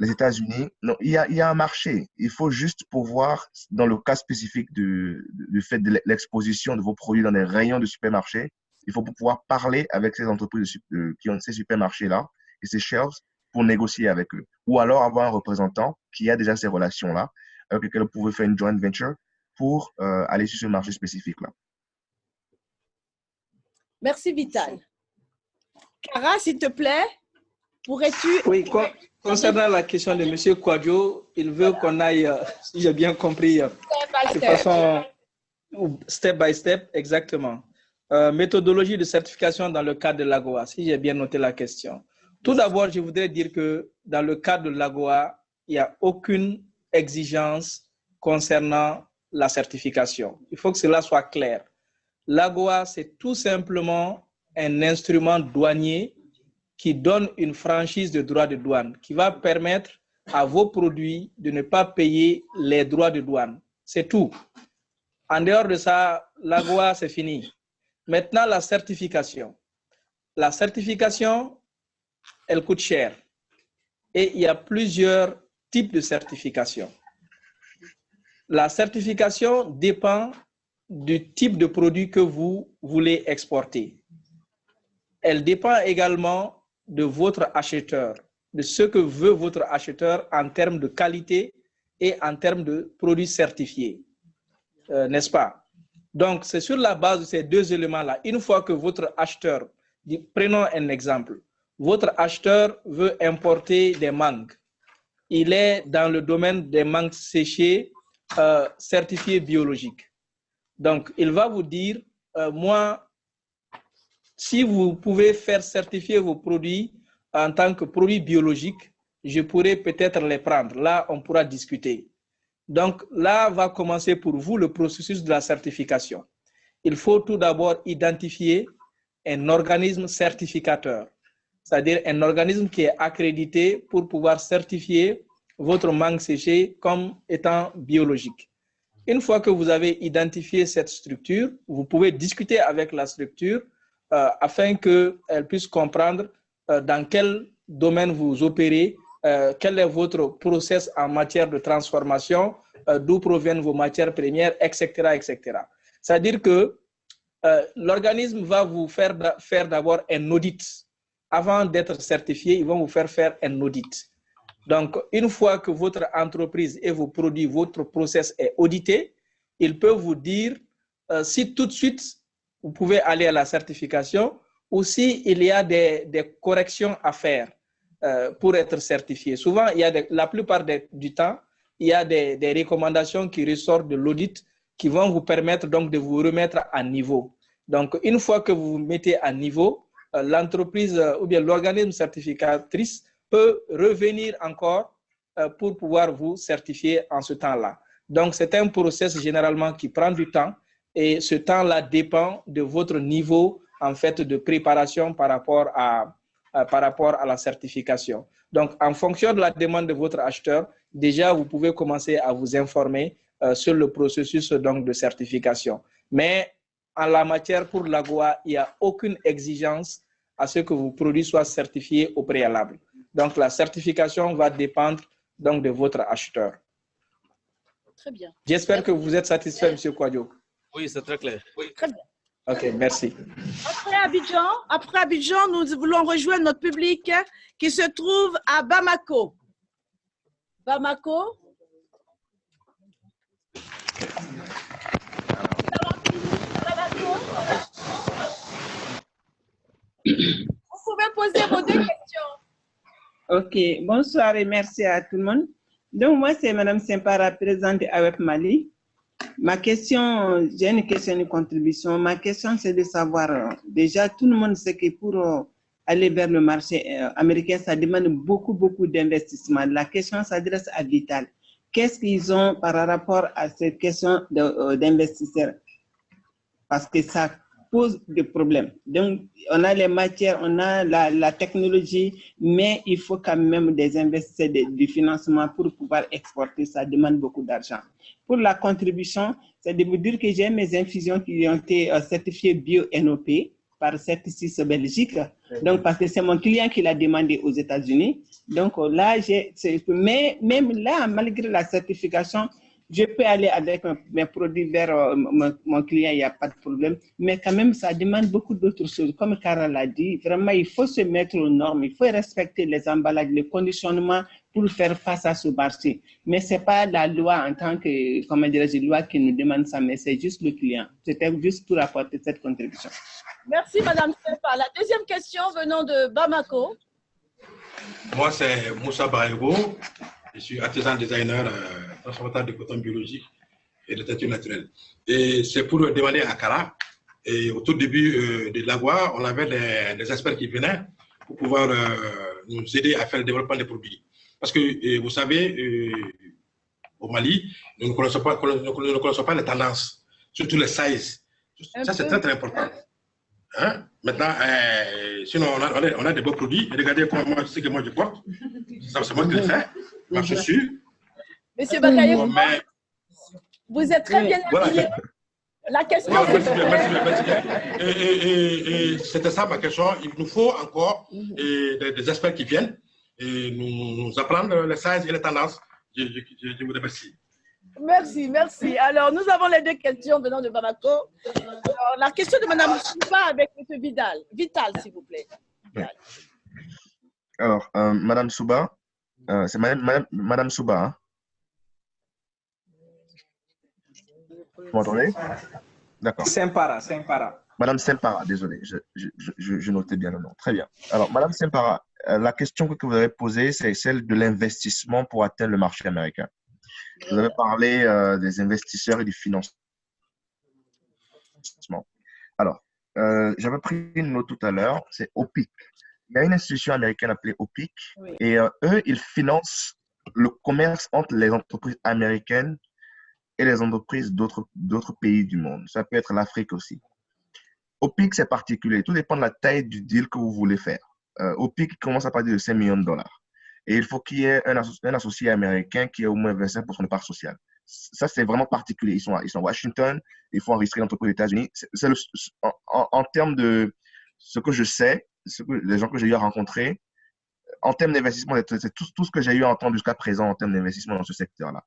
les États-Unis, il y, a, il y a un marché. Il faut juste pouvoir, dans le cas spécifique du, du fait de l'exposition de vos produits dans les rayons de supermarché, il faut pouvoir parler avec ces entreprises qui ont ces supermarchés-là et ces shelves pour négocier avec eux. Ou alors avoir un représentant qui a déjà ces relations-là, avec lequel vous pouvez faire une joint venture pour euh, aller sur ce marché spécifique-là. Merci, Vital. Cara, s'il te plaît, pourrais-tu... Oui, concernant la question de M. Quadio, il veut qu'on aille, euh, si j'ai bien compris, euh, de step. façon step by step, exactement. Euh, méthodologie de certification dans le cadre de l'AGOA, si j'ai bien noté la question. Tout d'abord, je voudrais dire que dans le cadre de l'AGOA, il n'y a aucune exigence concernant la certification. Il faut que cela soit clair. L'AGOA, c'est tout simplement un instrument douanier qui donne une franchise de droits de douane, qui va permettre à vos produits de ne pas payer les droits de douane. C'est tout. En dehors de ça, l'AGOA, c'est fini. Maintenant, la certification. La certification, elle coûte cher. Et il y a plusieurs types de certification. La certification dépend du type de produit que vous voulez exporter. Elle dépend également de votre acheteur, de ce que veut votre acheteur en termes de qualité et en termes de produits certifiés. Euh, N'est-ce pas? Donc, c'est sur la base de ces deux éléments-là. Une fois que votre acheteur, prenons un exemple, votre acheteur veut importer des mangues. Il est dans le domaine des mangues séchées euh, certifiées biologiques. Donc, il va vous dire, euh, moi, si vous pouvez faire certifier vos produits en tant que produits biologiques, je pourrais peut-être les prendre. Là, on pourra discuter. Donc là va commencer pour vous le processus de la certification. Il faut tout d'abord identifier un organisme certificateur, c'est-à-dire un organisme qui est accrédité pour pouvoir certifier votre mangue séchée comme étant biologique. Une fois que vous avez identifié cette structure, vous pouvez discuter avec la structure euh, afin qu'elle puisse comprendre euh, dans quel domaine vous opérez, euh, quel est votre process en matière de transformation, euh, d'où proviennent vos matières premières, etc. etc. C'est-à-dire que euh, l'organisme va vous faire, faire d'abord un audit. Avant d'être certifié, ils vont vous faire faire un audit. Donc, une fois que votre entreprise et vos produits, votre process est audité, ils peuvent vous dire si tout de suite vous pouvez aller à la certification ou s'il il y a des, corrections à faire euh, pour être certifié. Souvent, il y a la plupart du temps, il y a des, recommandations qui ressortent de l'audit qui vont vous permettre donc de vous remettre à niveau. Donc, une fois que vous vous mettez à niveau, euh, l'entreprise euh, ou bien l'organisme certificatrice peut revenir encore pour pouvoir vous certifier en ce temps-là. Donc, c'est un process généralement qui prend du temps et ce temps-là dépend de votre niveau en fait de préparation par rapport à, par rapport à la certification. Donc, en fonction de la demande de votre acheteur, déjà, vous pouvez commencer à vous informer euh, sur le processus donc, de certification. Mais en la matière pour l'AGOA, il n'y a aucune exigence à ce que vos produits soient certifiés au préalable. Donc, la certification va dépendre donc, de votre acheteur. Très bien. J'espère que vous êtes satisfait, M. Kwadjo. Oui, c'est très clair. Oui. Très bien. OK, merci. Après Abidjan, après Abidjan, nous voulons rejoindre notre public qui se trouve à Bamako. Bamako? Vous pouvez poser vos deux questions. Ok, bonsoir et merci à tout le monde. Donc, moi, c'est Mme Sempara, présidente AWEP Mali. Ma question, j'ai une question de contribution. Ma question, c'est de savoir, euh, déjà, tout le monde sait que pour euh, aller vers le marché euh, américain, ça demande beaucoup, beaucoup d'investissement. La question s'adresse à Vital. Qu'est-ce qu'ils ont par rapport à cette question d'investisseurs? Parce que ça pose des problèmes. Donc, on a les matières, on a la, la technologie, mais il faut quand même des investisseurs, de, du financement pour pouvoir exporter. Ça demande beaucoup d'argent. Pour la contribution, c'est de vous dire que j'ai mes infusions qui ont été certifiées bio-NOP. par Certis Belgique. Donc, parce que c'est mon client qui l'a demandé aux États-Unis. Donc, là, j'ai, mais même là, malgré la certification, je peux aller avec mes produits vers euh, mon, client, il n'y a pas de problème. Mais quand même, ça demande beaucoup d'autres choses. Comme Carla l'a dit, vraiment, il faut se mettre aux normes, il faut respecter les emballages, les conditionnements pour faire face à ce marché. Mais ce n'est pas la loi en tant que, comment dirais-je, loi qui nous demande ça, mais c'est juste le client. C'était juste pour apporter cette contribution. Merci, Madame Sepa. La deuxième question venant de Bamako. Moi, c'est Moussa Baïgo. Je suis artisan designer, euh, transformateur de coton biologique et de teinture naturelle. Et c'est pour demander à Kara. Et au tout début euh, de l'agua, on avait des, experts qui venaient pour pouvoir euh, nous aider à faire le développement des produits. Parce que vous savez, au Mali, nous ne connaissons pas, nous ne connaissons pas les tendances, surtout les sizes. Ça, c'est très, très important. Hein? Maintenant, sinon, on a, on a, des beaux produits. Regardez comment, ce que moi je porte. C'est moi qui le fais Monsieur Bakaye, vous êtes très bien habillé. La question Et, c'était ça ma question. Il nous faut encore des, experts qui viennent et nous, apprendre les sciences et les tendances. Je, vous remercie. Merci, merci. Alors, nous avons les deux questions venant de Bamako. Alors, la question de Mme Souba avec M. Vidal. Vital, s'il vous plaît. Alors, euh, Mme Souba, euh, c'est Madame, Madame, Souba. Hein? Vous m'entendez? D'accord. Sempara, Sempara. Madame Sempara, désolé, je, je, je, notais bien le nom. Très bien. Alors, Madame Sempara, euh, la question que vous avez posée, c'est celle de l'investissement pour atteindre le marché américain. Vous avez parlé euh, des investisseurs et du financement. Alors, j'avais pris une note tout à l'heure, c'est OPIC il y a une institution américaine appelée OPIC et euh, eux, ils financent le commerce entre les entreprises américaines et les entreprises d'autres pays du monde. Ça peut être l'Afrique aussi. OPIC, c'est particulier. Tout dépend de la taille du deal que vous voulez faire. Euh, OPIC commence à partir de 5 millions de dollars. Et il faut qu'il y ait un, associé américain qui ait au moins 25% de part sociale. Ça, c'est vraiment particulier. Ils sont, à, ils sont à Washington, il faut enregistrer l'entreprise aux États-Unis. En, en termes de ce que je sais, les gens que j'ai eu à rencontrer, en termes d'investissement, c'est tout, ce que j'ai eu à entendre jusqu'à présent en termes d'investissement dans ce secteur-là.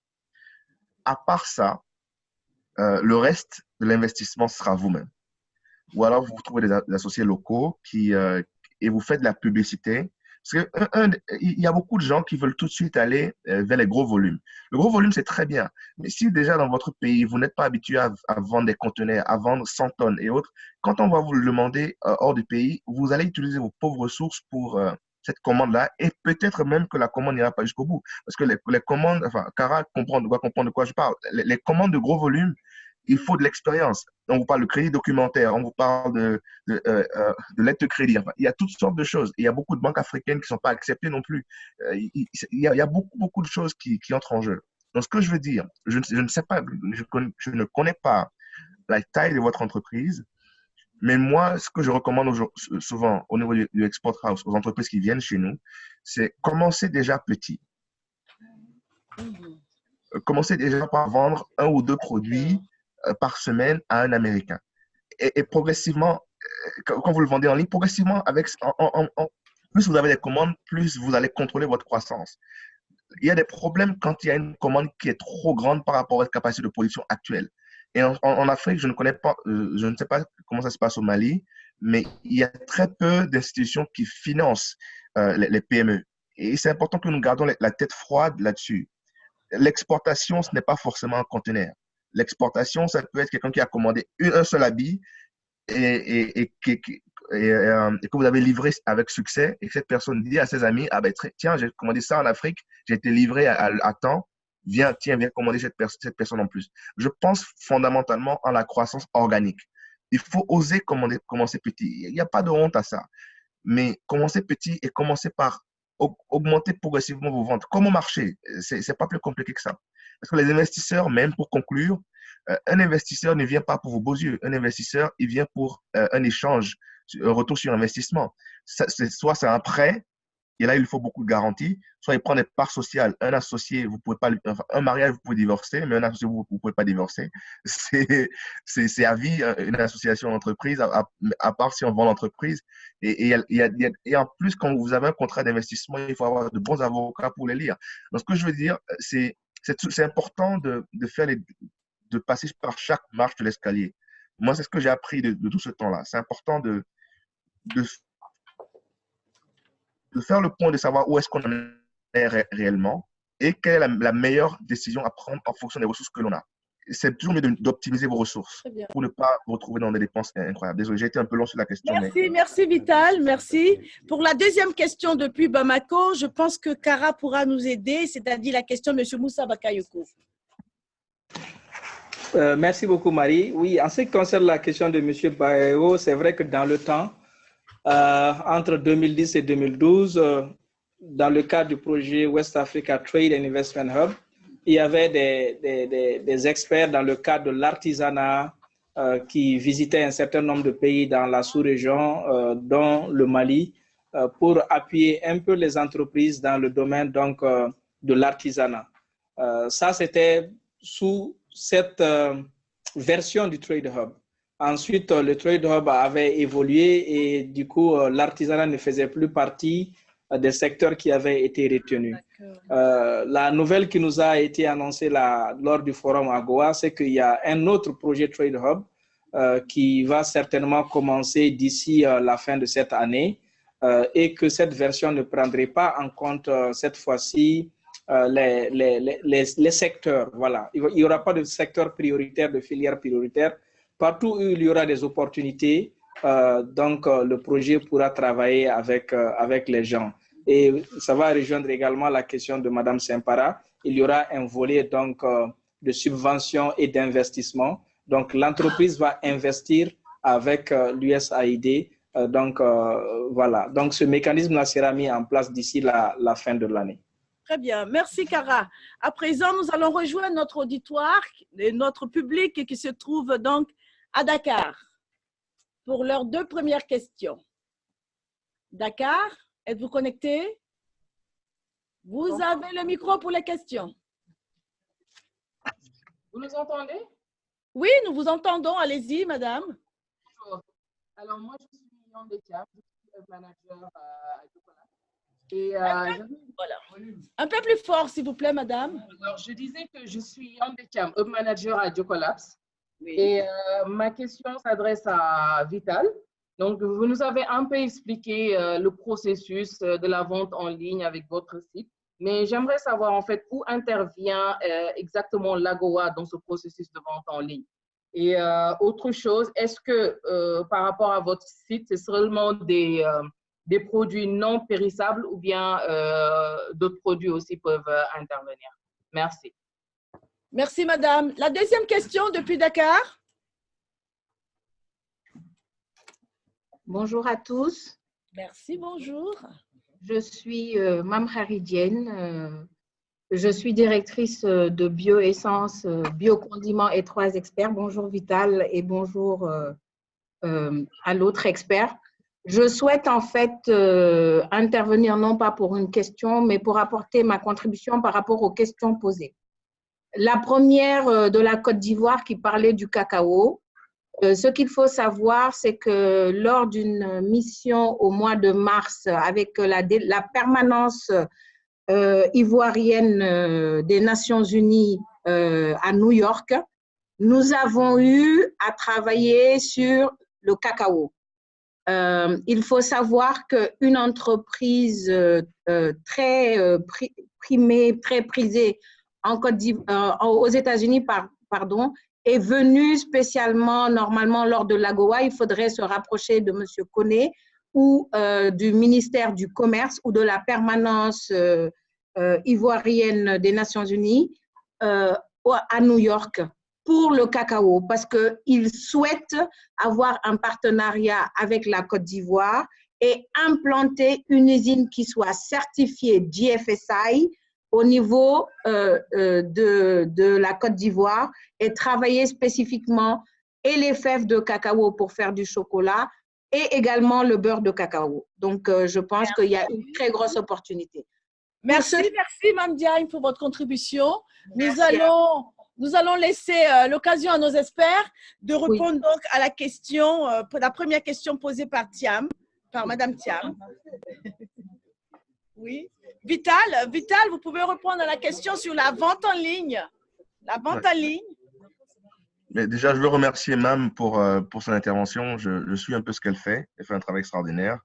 À part ça, euh, le reste de l'investissement sera vous-même. Ou alors vous trouvez des, associés locaux qui, euh, et vous faites de la publicité parce qu'il y a beaucoup de gens qui veulent tout de suite aller euh, vers les gros volumes. Le gros volume, c'est très bien. Mais si déjà dans votre pays, vous n'êtes pas habitué à, vendre des conteneurs, à vendre 100 tonnes et autres, quand on va vous le demander euh, hors du pays, vous allez utiliser vos pauvres ressources pour euh, cette commande-là et peut-être même que la commande n'ira pas jusqu'au bout. Parce que les, les commandes, enfin, Cara comprend, doit comprendre de quoi je parle. les commandes de gros volume, il faut de l'expérience. On vous parle de crédit documentaire, on vous parle de, de, euh, euh de lettre de crédit. Enfin, il y a toutes sortes de choses. il y a beaucoup de banques africaines qui ne sont pas acceptées non plus. Euh, il, y a, il, y a, beaucoup, beaucoup de choses qui, qui, entrent en jeu. Donc, ce que je veux dire, je, je ne sais pas, je, je, ne connais pas la taille de votre entreprise, mais moi, ce que je recommande souvent au niveau du, du Export House, aux entreprises qui viennent chez nous, c'est commencer déjà petit. Commencer déjà par vendre un ou deux produits par semaine à un Américain. Et, progressivement, euh, quand vous le vendez en ligne, progressivement, avec, plus vous avez des commandes, plus vous allez contrôler votre croissance. Il y a des problèmes quand il y a une commande qui est trop grande par rapport à votre capacité de production actuelle. Et en, Afrique, je ne connais pas, euh, je ne sais pas comment ça se passe au Mali, mais il y a très peu d'institutions qui financent les, PME. Et c'est important que nous gardions la tête froide là-dessus. L'exportation, ce n'est pas forcément un conteneur. L'exportation, ça peut être quelqu'un qui a commandé un seul habit euh, et, que vous avez livré avec succès et que cette personne dit à ses amis, ah ben tiens, j'ai commandé ça en Afrique, j'ai été livré à, temps, viens, tiens, viens commander cette, cette personne en plus. Je pense fondamentalement en la croissance organique. Il faut oser commander, commencer petit. Il n'y a pas de honte à ça. Mais commencer petit et commencer par augmenter progressivement vos ventes. Comme au marché, c'est pas plus compliqué que ça. Parce que les investisseurs, même pour conclure, euh, un investisseur ne vient pas pour vos beaux yeux. Un investisseur, il vient pour euh, un échange, un retour sur investissement. soit c'est un prêt, Et là, il faut beaucoup de garanties. Soit il prend des parts sociales. Un associé, vous pouvez pas, un mariage, vous pouvez divorcer, mais un associé, vous ne pouvez pas divorcer. C'est à vie euh, une association d'entreprise, à, à, part si on vend l'entreprise. Et, et, et, et, en plus, quand vous avez un contrat d'investissement, il faut avoir de bons avocats pour les lire. Donc, ce que je veux dire, c'est important de, passer par chaque marche de l'escalier. Moi, c'est ce que j'ai appris de, tout ce temps-là. C'est important de, faire le point de savoir où est-ce qu'on est réellement et quelle est la, meilleure décision à prendre en fonction des ressources que l'on a. C'est toujours mieux d'optimiser vos ressources pour ne pas vous retrouver dans des dépenses incroyables. Désolé, j'ai été un peu long sur la question. Merci, merci Vital, merci. Pour la deuxième question depuis Bamako, je pense que Kara pourra nous aider, c'est-à-dire la question de M. Moussa Bakayoko. Euh, merci beaucoup, Marie. Oui, en ce qui concerne la question de M. Bayo, c'est vrai que dans le temps, euh, entre 2010 et 2012, euh, dans le cadre du projet West Africa Trade and Investment Hub, il y avait des, experts dans le cadre de l'artisanat euh, qui visitaient un certain nombre de pays dans la sous-région, dont le Mali, pour appuyer un peu les entreprises dans le domaine donc, de l'artisanat. ça, c'était sous cette version du Trade Hub. Ensuite, euh, le Trade Hub avait évolué et du coup, euh, l'artisanat ne faisait plus partie euh, des secteurs qui avaient été retenus. la nouvelle qui nous a été annoncée lors du forum AGOA, c'est qu'il y a un autre projet Trade Hub qui va certainement commencer d'ici la fin de cette année et que cette version ne prendrait pas en compte cette fois-ci les, les, les, les, secteurs. Voilà. Il n'y aura pas de secteur prioritaire, de filière prioritaire Partout où il y aura des opportunités, euh, donc euh, le projet pourra travailler avec, euh, avec les gens. Et ça va rejoindre également la question de Madame Sempara. Il y aura un volet donc de subvention et d'investissement. Donc l'entreprise va investir avec l'USAID. donc voilà. Donc ce mécanisme sera mis en place d'ici la, la fin de l'année. Très bien, merci Cara. À présent, nous allons rejoindre notre auditoire et notre public qui se trouve donc à Dakar pour leurs deux premières questions. Dakar, êtes-vous connecté? Vous avez le micro pour les questions. Vous nous entendez? Oui, nous vous entendons. Allez-y, madame. Bonjour. Alors, moi, je suis Yandé je suis manager à Ducola. Et, euh, voilà. Un peu plus fort, s'il vous plaît, madame. Alors, je disais que je suis Yandé Hub manager à Diocolabs. Et euh, ma question s'adresse à Vital. Donc, vous nous avez un peu expliqué euh, le processus euh, de la vente en ligne avec votre site, mais j'aimerais savoir en fait où intervient exactement l'AGOA dans ce processus de vente en ligne. Et autre chose, est-ce que par rapport à votre site, c'est seulement des, des produits non périssables ou bien d'autres produits aussi peuvent intervenir? Merci. Merci, madame. La deuxième question depuis Dakar. Bonjour à tous. Merci, bonjour. Je suis euh, Mam Haridienne. Euh, je suis directrice euh, de bioessence, euh, biocondiments et trois experts. Bonjour Vital et bonjour à l'autre expert. Je souhaite en fait intervenir non pas pour une question, mais pour apporter ma contribution par rapport aux questions posées. La première euh, de la Côte d'Ivoire qui parlait du cacao. Euh, ce qu'il faut savoir, c'est que lors d'une mission au mois de mars avec la, permanence euh, ivoirienne des Nations Unies à New York, nous avons eu à travailler sur le cacao. il faut savoir qu'une entreprise très primée, très prisée euh, aux États-Unis, pardon, est venu spécialement, normalement, lors de l'AGOA, il faudrait se rapprocher de M. Koné ou euh, du ministère du Commerce ou de la permanence euh, ivoirienne des Nations Unies à New York pour le cacao parce qu'ils souhaitent avoir un partenariat avec la Côte d'Ivoire et implanter une usine qui soit certifiée GFSI au niveau euh, euh, de, de, la Côte d'Ivoire et travailler spécifiquement et les fèves de cacao pour faire du chocolat et également le beurre de cacao. Donc, euh, je pense qu'il y a une très grosse opportunité. Merci, merci, Mme Diagne, pour votre contribution. Nous allons, nous allons laisser euh, l'occasion à nos experts de répondre donc à la question, euh, la première question posée par Thiam, par Mme Thiam. Oui. Vital, Vital, vous pouvez répondre à la question sur la vente en ligne. La vente en ligne. Mais déjà, je veux remercier Mam pour, euh, pour son intervention. Je, je, suis un peu ce qu'elle fait. Elle fait un travail extraordinaire.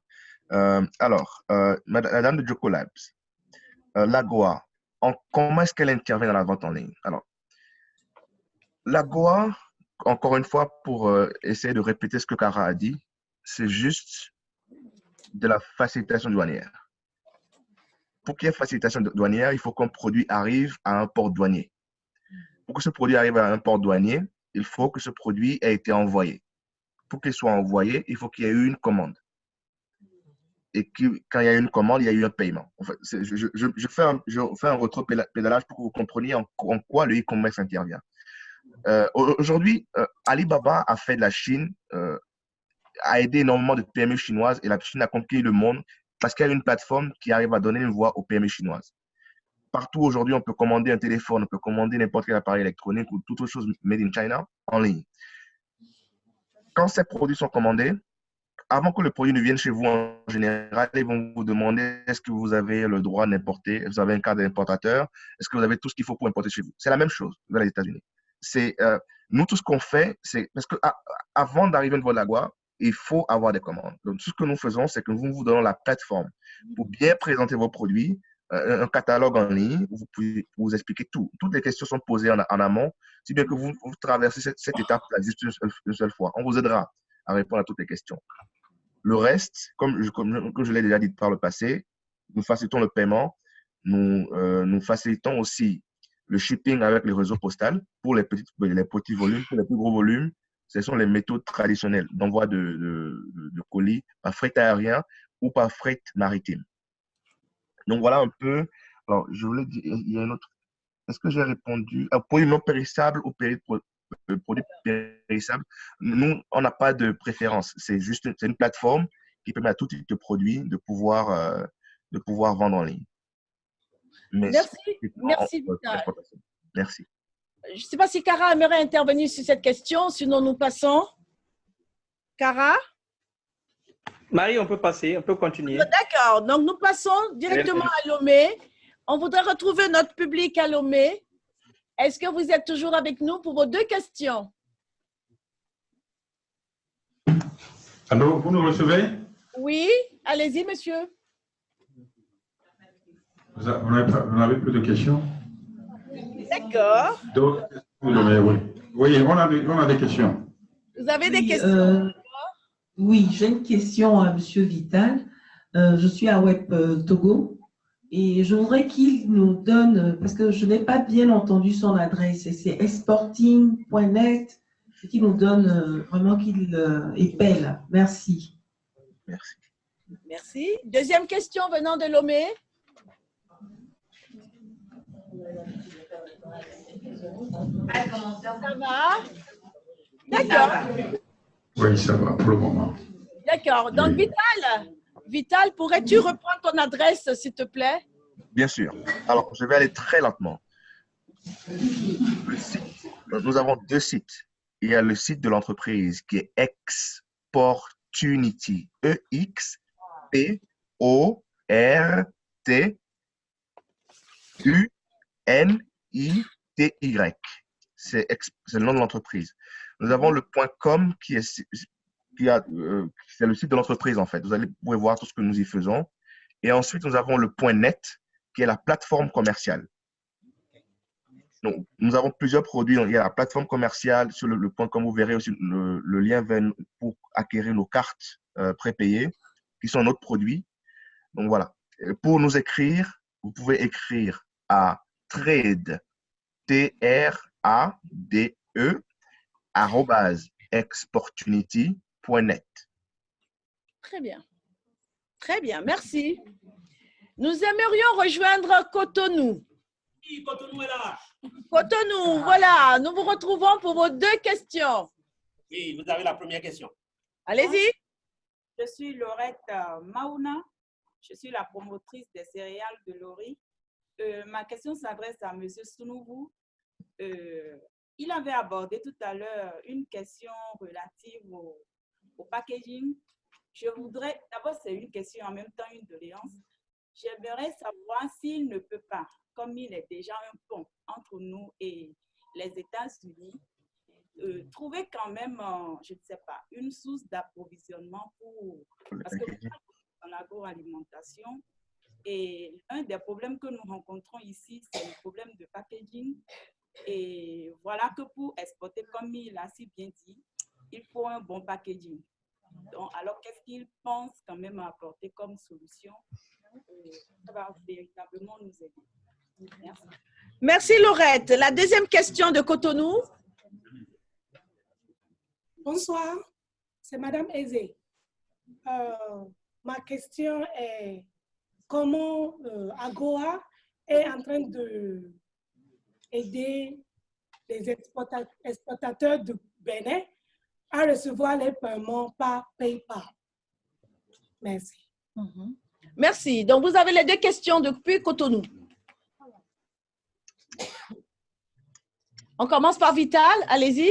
Euh, alors, euh, Madame de Joko Labs, l'AGOA, comment est-ce qu'elle intervient dans la vente en ligne? Alors, l'AGOA, encore une fois, pour essayer de répéter ce que Cara a dit, c'est juste de la facilitation douanière. Pour qu'il y ait facilitation douanière, il faut qu'un produit arrive à un port douanier. Pour que ce produit arrive à un port douanier, il faut que ce produit ait été envoyé. Pour qu'il soit envoyé, il faut qu'il y ait eu une commande. Et que, quand il y a eu une commande, il y a eu un paiement. Je, je, fais un, je fais un rétro-pédalage pour que vous compreniez en, en quoi le e-commerce intervient. Euh, Aujourd'hui, euh, Alibaba a fait de la Chine, euh, a aidé énormément de PME chinoises et la Chine a conquis le monde parce qu'il y a une plateforme qui arrive à donner une voix aux PME chinoises partout aujourd'hui, on peut commander un téléphone, on peut commander n'importe quel appareil électronique ou toute autre chose made in China en ligne. Quand ces produits sont commandés, avant que le produit ne vienne chez vous en général, ils vont vous demander est-ce que vous avez le droit d'importer, vous avez un cadre d'importateur, est-ce que vous avez tout ce qu'il faut pour importer chez vous? C'est la même chose vers les États-Unis. C'est euh, nous tout ce qu'on fait, c'est parce que à, avant d'arriver au niveau de la il faut avoir des commandes. Donc tout ce que nous faisons, c'est que nous vous donnons la plateforme pour bien présenter vos produits, un catalogue en ligne où vous pouvez vous expliquer tout. Toutes les questions sont posées en, en amont, si bien que vous, vous traversez cette, cette étape-là juste une seule, une seule, fois. On vous aidera à répondre à toutes les questions. Le reste, comme je, comme, comme je l'ai déjà dit par le passé, nous facilitons le paiement, nous, euh, nous facilitons aussi le shipping avec les réseaux postaux pour les petits volumes, pour les plus gros volumes. Ce sont les méthodes traditionnelles d'envoi de, de, de, de colis par fret aérien ou par fret maritime. Donc voilà un peu. Alors, je voulais dire, il y a une autre. Est-ce que j'ai répondu? Un produit non périssable ou péri, produit périssable Nous, on n'a pas de préférence. C'est juste une plateforme qui permet à tout type de produit de pouvoir, euh, de pouvoir vendre en ligne. Mais Merci. Merci, Merci. Je ne sais pas si Cara aimerait intervenir sur cette question, sinon nous passons. Cara? Marie, on peut passer, on peut continuer. D'accord, donc nous passons directement à Lomé. On voudrait retrouver notre public à Lomé. Est-ce que vous êtes toujours avec nous pour vos deux questions? Allô, vous nous recevez? Oui, allez-y, monsieur. Vous n'avez plus de questions? D'accord. Oui, oui on, a des, on a des questions. Vous avez des questions? Euh... Oui, j'ai une question à Monsieur Vital. Euh, je suis à Web euh, Togo et je voudrais qu'il nous donne, parce que je n'ai pas bien entendu son adresse, c'est exporting.net, qu'il nous donne euh, vraiment qu'il épelle. Merci. Merci. Merci. Deuxième question venant de Lomé. Ça va? D'accord. Oui, ça va pour le moment. D'accord. Donc, oui. Vital, Vital pourrais-tu reprendre ton adresse, s'il te plaît? Bien sûr. Alors, je vais aller très lentement. Site, nous avons deux sites. Il y a le site de l'entreprise qui est Exportunity. C'est le nom de l'entreprise. Nous avons le point .com qui est, qui a, euh, le site de l'entreprise en fait. Vous allez pouvez voir tout ce que nous y faisons. Et ensuite, nous avons le point .net qui est la plateforme commerciale. Donc, nous avons plusieurs produits. Il y a la plateforme commerciale sur le, point .com. Vous verrez aussi le, lien pour acquérir nos cartes euh, prépayées qui sont notre produit. Donc voilà. Pour nous écrire, vous pouvez écrire à trade, T-R-A-D-E, exportunity.net. Très bien. Très bien, merci. Nous aimerions rejoindre Cotonou. Oui, Cotonou est là. Cotonou, voilà. Nous vous retrouvons pour vos deux questions. Oui, vous avez la première question. Allez-y. Je suis Laurette euh, Mauna. Je suis la promotrice des céréales de Lori. Euh, ma question s'adresse à M. Sounoubou. Euh, il avait abordé tout à l'heure une question relative au, packaging. Je voudrais, d'abord, c'est une question en même temps une doléance. J'aimerais savoir s'il ne peut pas, comme il est déjà un pont entre nous et les États-Unis, euh, trouver quand même, euh, je ne sais pas, une source d'approvisionnement pour... Parce que dans l'agroalimentation, et un des problèmes que nous rencontrons ici, c'est le problème de packaging. Et voilà que pour exporter, comme il a si bien dit, il faut un bon packaging. Donc, alors, qu'est-ce qu'il pense quand même apporter comme solution euh, Ça va véritablement nous aider? Merci. Merci Laurette. La deuxième question de Cotonou. Bonsoir, c'est Madame Aizé. Euh, ma question est comment euh, Agoa est en train de aider les exportateurs de Bénin à recevoir les paiements par PayPal. Merci. Merci. Donc, vous avez les deux questions depuis Cotonou. On commence par Vital. Allez-y.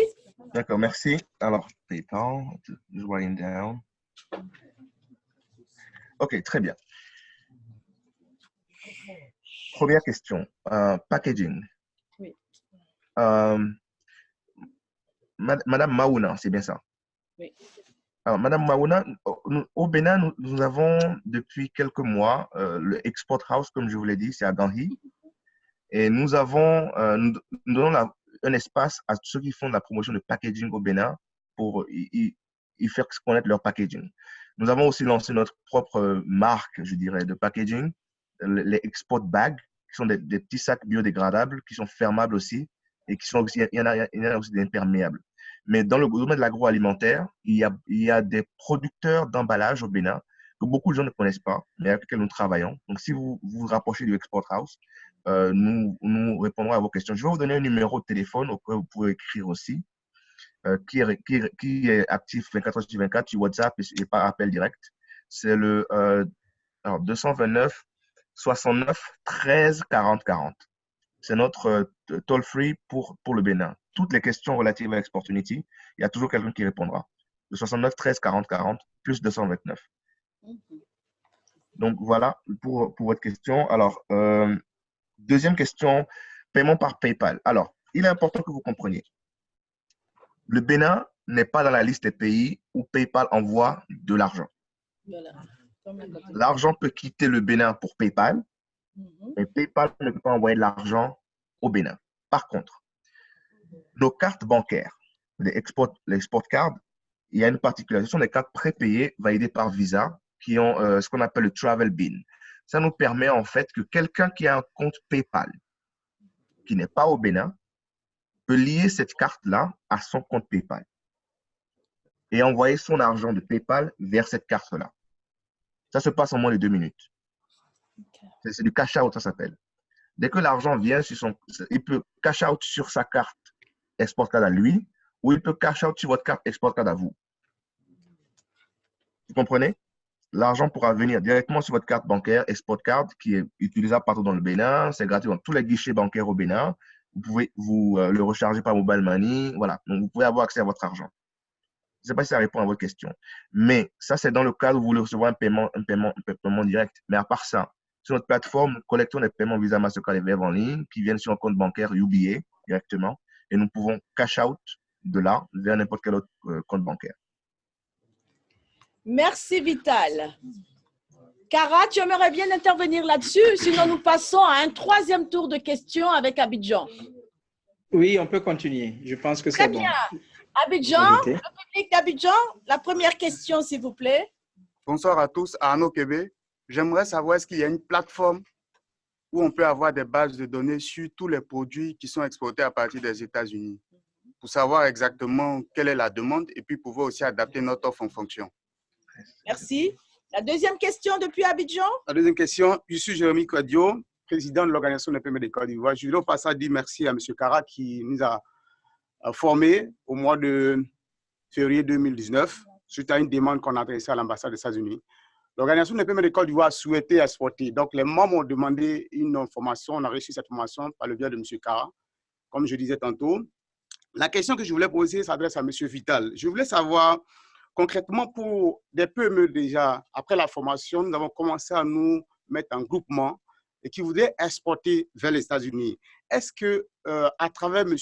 D'accord, merci. Alors, PayPal, writing down. OK, très bien. Première question, euh, packaging. Euh, Mad- Madame Maouna, c'est bien ça. Oui. Alors, Madame Maouna, au Bénin, nous, nous avons depuis quelques mois euh, le Export House, comme je vous l'ai dit, c'est à Ganhi. Et nous avons, euh, nous, nous donnons la- un espace à ceux qui font de la promotion de packaging au Bénin pour y, faire connaître leur packaging. Nous avons aussi lancé notre propre marque, je dirais, de packaging, le- les export bags, qui sont des, des petits sacs biodégradables, qui sont fermables aussi, et qui sont aussi, il y en a, il y en a aussi des imperméables. Mais dans le domaine de l'agroalimentaire, il y a, il y a des producteurs d'emballage au Bénin que beaucoup de gens ne connaissent pas, mais avec lesquels nous travaillons. Donc, si vous vous, rapprochez du Export House, euh, nous, nous répondrons à vos questions. Je vais vous donner un numéro de téléphone auquel vous pouvez écrire aussi, euh, qui, est, qui, qui est actif 24 heures sur 24 sur WhatsApp et, et par appel direct. C'est le euh, alors 229 69 13 40 40. C'est notre euh, toll free pour, pour le Bénin. Toutes les questions relatives à Exportunity, il y a toujours quelqu'un qui répondra. Le 69 13 40 40 plus 229. Donc voilà pour, pour votre question. Alors, euh, deuxième question, paiement par PayPal. Alors, il est important que vous compreniez. Le Bénin n'est pas dans la liste des pays où PayPal envoie de l'argent. L'argent peut quitter le Bénin pour PayPal, mais PayPal ne peut pas envoyer de l'argent au Bénin. Par contre, nos cartes bancaires, les export, les export cards, il y a une particularité. Ce sont des cartes prépayées validées par Visa qui ont euh, ce qu'on appelle le travel bin. Ça nous permet en fait que quelqu'un qui a un compte PayPal, qui n'est pas au Bénin, peut lier cette carte-là à son compte PayPal et envoyer son argent de PayPal vers cette carte-là. Ça se passe en moins de deux minutes. C'est du cash out, ça s'appelle. Dès que l'argent vient sur son, il peut cash out sur sa carte export card à lui, ou il peut cash out sur votre carte export card à vous. Vous comprenez? L'argent pourra venir directement sur votre carte bancaire export card qui est utilisable partout dans le Bénin. C'est gratuit dans tous les guichets bancaires au Bénin. Vous pouvez vous euh, le recharger par mobile money. Voilà. Donc, vous pouvez avoir accès à votre argent. Je ne sais pas si ça répond à votre question. Mais ça, c'est dans le cas où vous voulez recevoir un paiement, un paiement, un paiement direct. Mais à part ça, sur notre plateforme, nous collectons des paiements Visa, Mastercard et Verve en ligne qui viennent sur un compte bancaire UBA directement. Et nous pouvons cash out de là vers n'importe quel autre euh, compte bancaire. Merci Vital. Cara, tu aimerais bien intervenir là-dessus, sinon nous passons à un troisième tour de questions avec Abidjan. Oui, on peut continuer. Je pense que Très c'est bon. bien. Abidjan, Invité. le public d'Abidjan, la première question, s'il vous plaît. Bonsoir à tous, Arnaud Québec. J'aimerais savoir est-ce qu'il y a une plateforme où on peut avoir des bases de données sur tous les produits qui sont exportés à partir des États-Unis pour savoir exactement quelle est la demande et puis pouvoir aussi adapter notre offre en fonction? Merci. La deuxième question depuis Abidjan? La deuxième question, je suis Jérémy Quadio, président de l'Organisation des PME de Côte d'Ivoire. Je voudrais au passage dire merci à M. Cara qui nous a a formés au mois de février 2019 suite à une demande qu'on a adressée à l'ambassade des États-Unis. L'organisation des paiements de Côte d'Ivoire souhaitait exporter. Donc, les membres ont demandé une formation. On a reçu cette formation par le biais de M. Kara, comme je disais tantôt. La question que je voulais poser s'adresse à M. Vital. Je voulais savoir, concrètement, pour des PME déjà, après la formation, nous avons commencé à nous mettre en groupement et qui voudraient exporter vers les États-Unis. Est-ce que, euh, à travers M.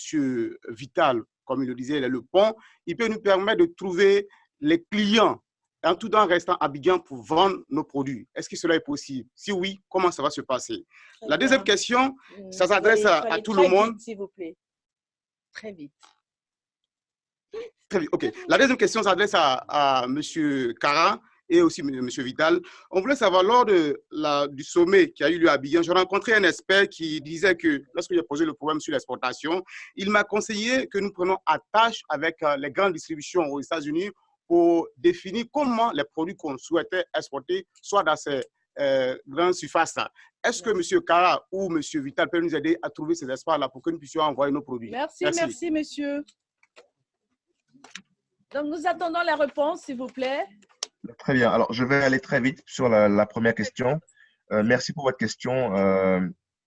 Vital, comme il le disait, il est le pont, il peut nous permettre de trouver les clients en tout en restant à Abidjan pour vendre nos produits. Est-ce que cela est possible? Si oui, comment ça va se passer? La deuxième question, ça s'adresse à, tout le monde. S'il vous plaît. Très vite. Très vite, OK. La deuxième question s'adresse à, à M. Cara et aussi M. Vital. On voulait savoir, lors de la, du sommet qui a eu lieu à Abidjan, j'ai rencontré un expert qui disait que, lorsque j'ai posé le problème sur l'exportation, il m'a conseillé que nous prenions attache avec euh, les grandes distributions aux États-Unis pour définir comment les produits qu'on souhaitait exporter soient dans ces euh, grandes surfaces Est-ce que M. Kara ou M. Vital peuvent nous aider à trouver ces espaces-là pour que nous puissions envoyer nos produits? Merci, merci, monsieur. Donc, nous attendons la réponse, s'il vous plaît. Très bien. Alors, je vais aller très vite sur la, première question. Euh, merci pour votre question. Euh,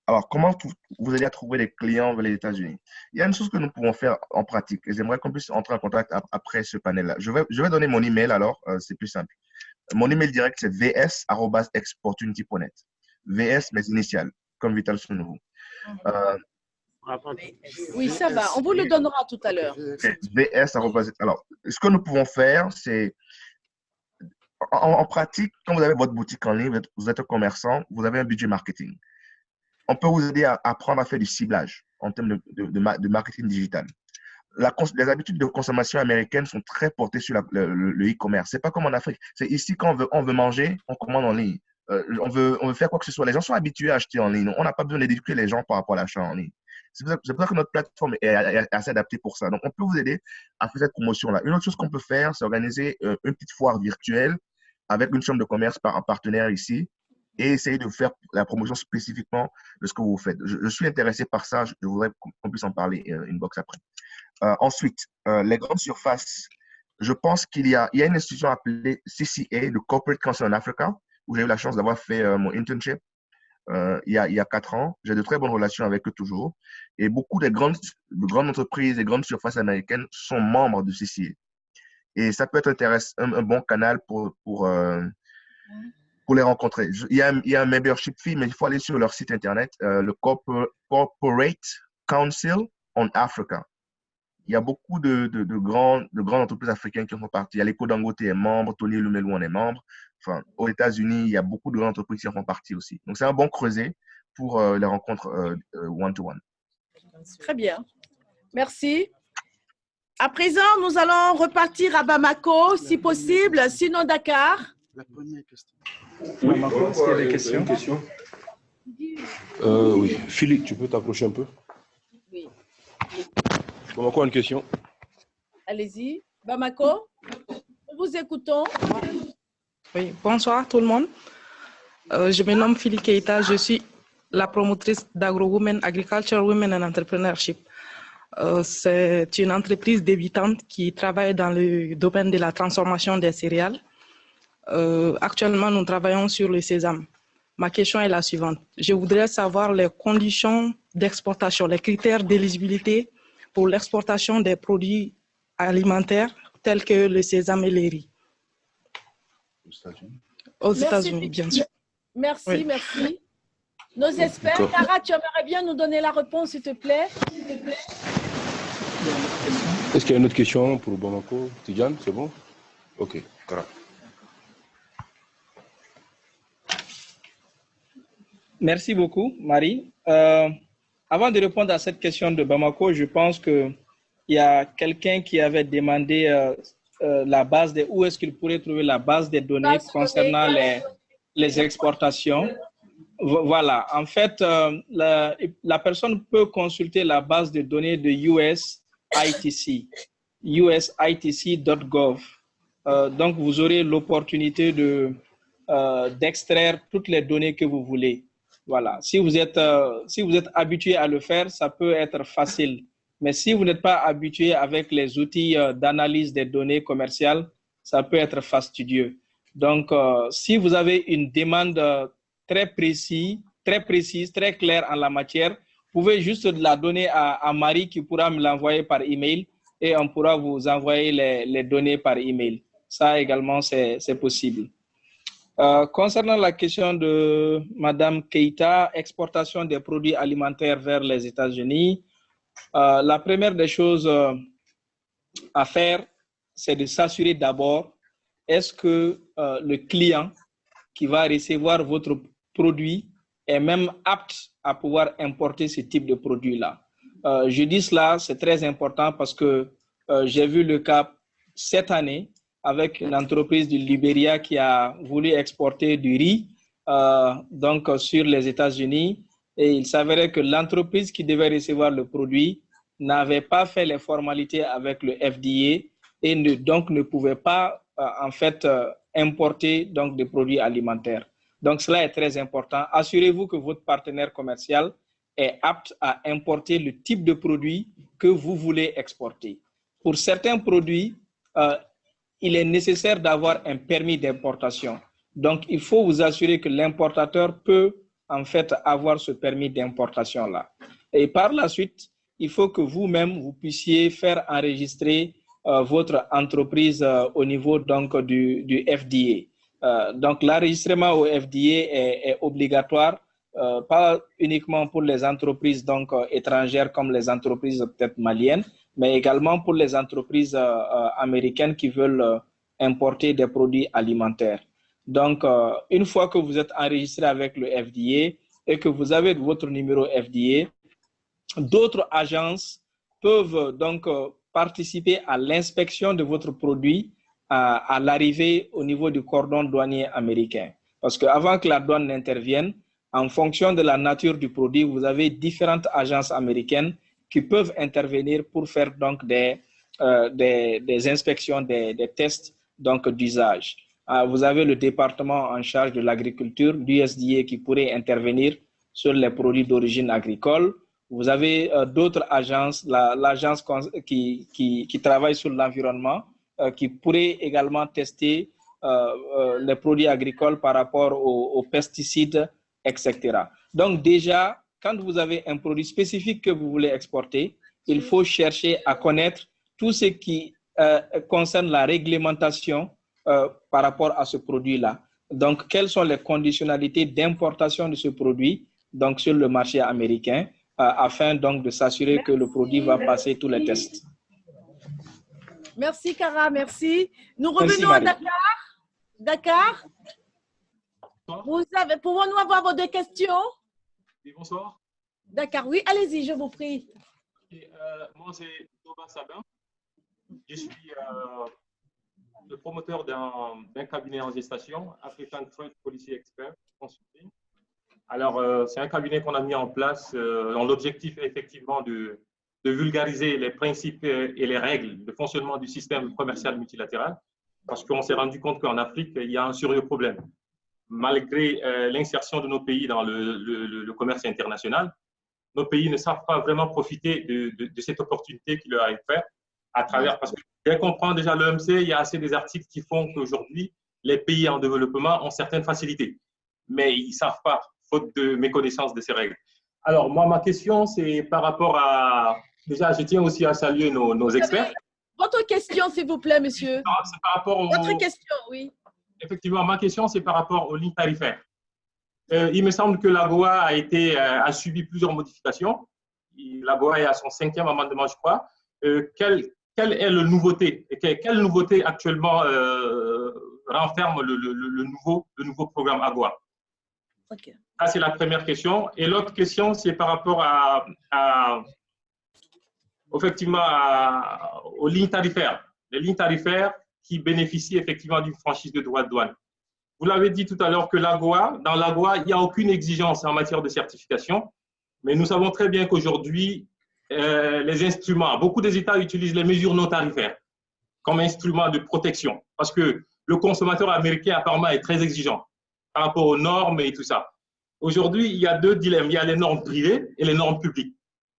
alors, comment vous allez trouver des clients vers les États-Unis? Il y a une chose que nous pouvons faire en pratique et j'aimerais qu'on puisse entrer en contact après ce panel-là. Je vais, je vais donner mon email alors, euh, c'est plus simple. Mon email direct, c'est vs.exportunity.net. VS, mes initiales, comme Vital Sounouvou. Euh, oui, ça va. On vous le donnera tout à l'heure. VS. Alors, ce que nous pouvons faire, c'est en, pratique, quand vous avez votre boutique en ligne, vous êtes, un commerçant, vous avez un budget marketing. On peut vous aider à apprendre à faire du ciblage en termes de, marketing digital. Les habitudes de consommation américaines sont très portées sur le e-commerce. c'est pas comme en Afrique. C'est ici quand on veut, manger, on commande en ligne. Euh, on, veut, faire quoi que ce soit. Les gens sont habitués à acheter en ligne. On n'a pas besoin d'éduquer les gens par rapport à l'achat en ligne. C'est pour, ça que notre plateforme est, assez adaptée pour ça. Donc, on peut vous aider à faire cette promotion-là. Une autre chose qu'on peut faire, c'est organiser euh, une petite foire virtuelle avec une chambre de commerce par un partenaire ici et essayer de faire la promotion spécifiquement de ce que vous faites. Je, suis intéressé par ça. Je, voudrais qu'on puisse en parler euh, une box après. Euh, ensuite, les grandes surfaces. Je pense qu'il y, a, y a une institution appelée CCA, le Corporate Council in Africa, où j'ai eu la chance d'avoir fait mon internship. Euh, il, y a, il y a quatre ans. J'ai de très bonnes relations avec eux toujours. Et beaucoup de grandes, de grandes entreprises et grandes surfaces américaines sont membres du CCA. Et ça peut être intéressant, un, bon canal pour, pour, euh, pour les rencontrer. Il y, a, il y, a, un membership fee, mais il faut aller sur leur site internet, euh, le Corporate Council on Africa. Il y a beaucoup de, de, de, de grandes entreprises africaines qui font partie. Il y a l'Eco Dangote est membre, Tony Lumelu en est membre enfin, aux États-Unis, il y a beaucoup de grandes entreprises qui en font partie aussi. Donc, c'est un bon creuset pour euh, les rencontres euh, euh, one-to-one. Très bien. Merci. À présent, nous allons repartir à Bamako, si possible, sinon Dakar. La première question. Bamako, est-ce qu'il y a des questions, question euh, Oui. Philippe, tu peux t'approcher un peu Oui. Bamako a une question. Allez-y. Bamako, nous vous écoutons. Oui, bonsoir tout le monde. Euh, je me nomme Philippe Keita, je suis la promotrice d'AgroWomen, Agriculture Women and Entrepreneurship. Euh, c'est une entreprise débutante qui travaille dans le domaine de la transformation des céréales. Euh, actuellement, nous travaillons sur le sésame. Ma question est la suivante. Je voudrais savoir les conditions d'exportation, les critères d'éligibilité pour l'exportation des produits alimentaires tels que le sésame et les riz aux États-Unis. bien sûr. Merci, merci. Nos experts, Cara, tu aimerais bien nous donner la réponse, s'il te plaît? Est-ce qu'il y a une autre question pour Bamako Tidjane, c'est bon? Ok, Cara. Merci beaucoup, Marie. Euh, avant de répondre à cette question de Bamako, je pense qu'il y a quelqu'un qui avait demandé euh, euh, la base de où est-ce qu'il pourrait trouver la base des données concernant les, les exportations. Voilà, en fait, la, la, personne peut consulter la base de données de USITC, usitc.gov. Donc, vous aurez l'opportunité de d'extraire toutes les données que vous voulez. Voilà, si vous êtes si vous êtes habitué à le faire, ça peut être facile. Mais si vous n'êtes pas habitué avec les outils euh, d'analyse des données commerciales, ça peut être fastidieux. Donc, euh, si vous avez une demande très précise, très précise, très claire en la matière, vous pouvez juste la donner à, Marie qui pourra me l'envoyer par email et on pourra vous envoyer les, les données par email. Ça également, c'est possible. Euh, concernant la question de Madame Keita, exportation des produits alimentaires vers les États-Unis, euh, la première des choses euh, à faire, c'est de s'assurer d'abord, est-ce que le client qui va recevoir votre produit est même apte à pouvoir importer ce type de produit-là? je dis cela, c'est très important parce que j'ai vu le cas cette année avec l'entreprise du Liberia qui a voulu exporter du riz euh, donc sur les États-Unis. Et il s'avérait que l'entreprise qui devait recevoir le produit n'avait pas fait les formalités avec le FDA et donc ne pouvait pas euh, en fait euh, importer donc des produits alimentaires. Donc cela est très important. Assurez-vous que votre partenaire commercial est apte à importer le type de produit que vous voulez exporter. Pour certains produits, il est nécessaire d'avoir un permis d'importation. Donc, il faut vous assurer que l'importateur peut en fait avoir ce permis d'importation-là. Et par la suite, il faut que vous-même, vous puissiez faire enregistrer euh, votre entreprise euh, au niveau donc, du, FDA. Euh, donc, l'enregistrement au FDA est, est obligatoire, pas uniquement pour les entreprises donc, étrangères comme les entreprises peut-être maliennes, mais également pour les entreprises euh, euh, américaines qui veulent euh, importer des produits alimentaires. Donc, une fois que vous êtes enregistré avec le FDA et que vous avez votre numéro FDA, d'autres agences peuvent donc participer à l'inspection de votre produit à, à l'arrivée au niveau du cordon douanier américain. Parce qu'avant que la douane n'intervienne, en fonction de la nature du produit, vous avez différentes agences américaines qui peuvent intervenir pour faire donc des, euh, des, inspections, des, tests d'usage. Euh, vous avez le département en charge de l'agriculture, l'USDA, qui pourrait intervenir sur les produits d'origine agricole. Vous avez euh, d'autres agences, l'agence qui, qui, travaille sur l'environnement, qui pourrait également tester les produits agricoles par rapport aux pesticides, etc. Donc déjà, quand vous avez un produit spécifique que vous voulez exporter, il faut chercher à connaître tout ce qui euh, concerne la réglementation euh, par rapport à ce produit-là. Donc, quelles sont les conditionnalités d'importation de ce produit donc, sur le marché américain euh, afin donc de s'assurer que le produit va passer tous les tests. Merci, Cara, merci. Nous revenons à Dakar. Dakar, vous avez, pouvons-nous avoir vos deux questions? Bonsoir. D'accord, oui, allez-y, je vous prie. Euh, moi, c'est Thomas Sabin. Je suis euh, le promoteur d'un cabinet en gestation, African Trade Policy Expert Consulting. Alors, euh, c'est un cabinet qu'on a mis en place dont l'objectif effectivement de, de, vulgariser les principes et les règles de fonctionnement du système commercial multilatéral, parce qu'on s'est rendu compte qu'en Afrique, il y a un sérieux problème malgré euh, l'insertion de nos pays dans le, commerce international, nos pays ne savent pas vraiment profiter de, cette opportunité qui leur a été faite à travers, parce que dès qu'on prend déjà l'OMC, il y a assez des articles qui font qu'aujourd'hui, les pays en développement ont certaines facilités, mais ils ne savent pas, faute de méconnaissance de ces règles. Alors, moi, ma question, c'est par rapport à... Déjà, je tiens aussi à saluer nos, experts. Votre question, s'il vous plaît, monsieur. C'est par rapport au... Votre question, oui effectivement, ma question, c'est par rapport aux lignes tarifaires. Euh, il me semble que l'AGOA a, été, euh, a subi plusieurs modifications. L'AGOA est à son cinquième amendement, je crois. Euh, quelle, quelle, est la nouveauté quelle, quelle nouveauté actuellement renferme le, le, nouveau, le nouveau programme AGOA Ça, c'est la première question. Et l'autre question, c'est par rapport à, à effectivement, aux lignes tarifaires. Les lignes tarifaires, qui bénéficient effectivement d'une franchise de droits de douane. Vous l'avez dit tout à l'heure que l'AGOA, dans l'AGOA, il n'y a aucune exigence en matière de certification, mais nous savons très bien qu'aujourd'hui, euh, les instruments, beaucoup des États utilisent les mesures non tarifaires comme instrument de protection, parce que le consommateur américain apparemment est très exigeant par rapport aux normes et tout ça. Aujourd'hui, il y a deux dilemmes. Il y a les normes privées et les normes publiques.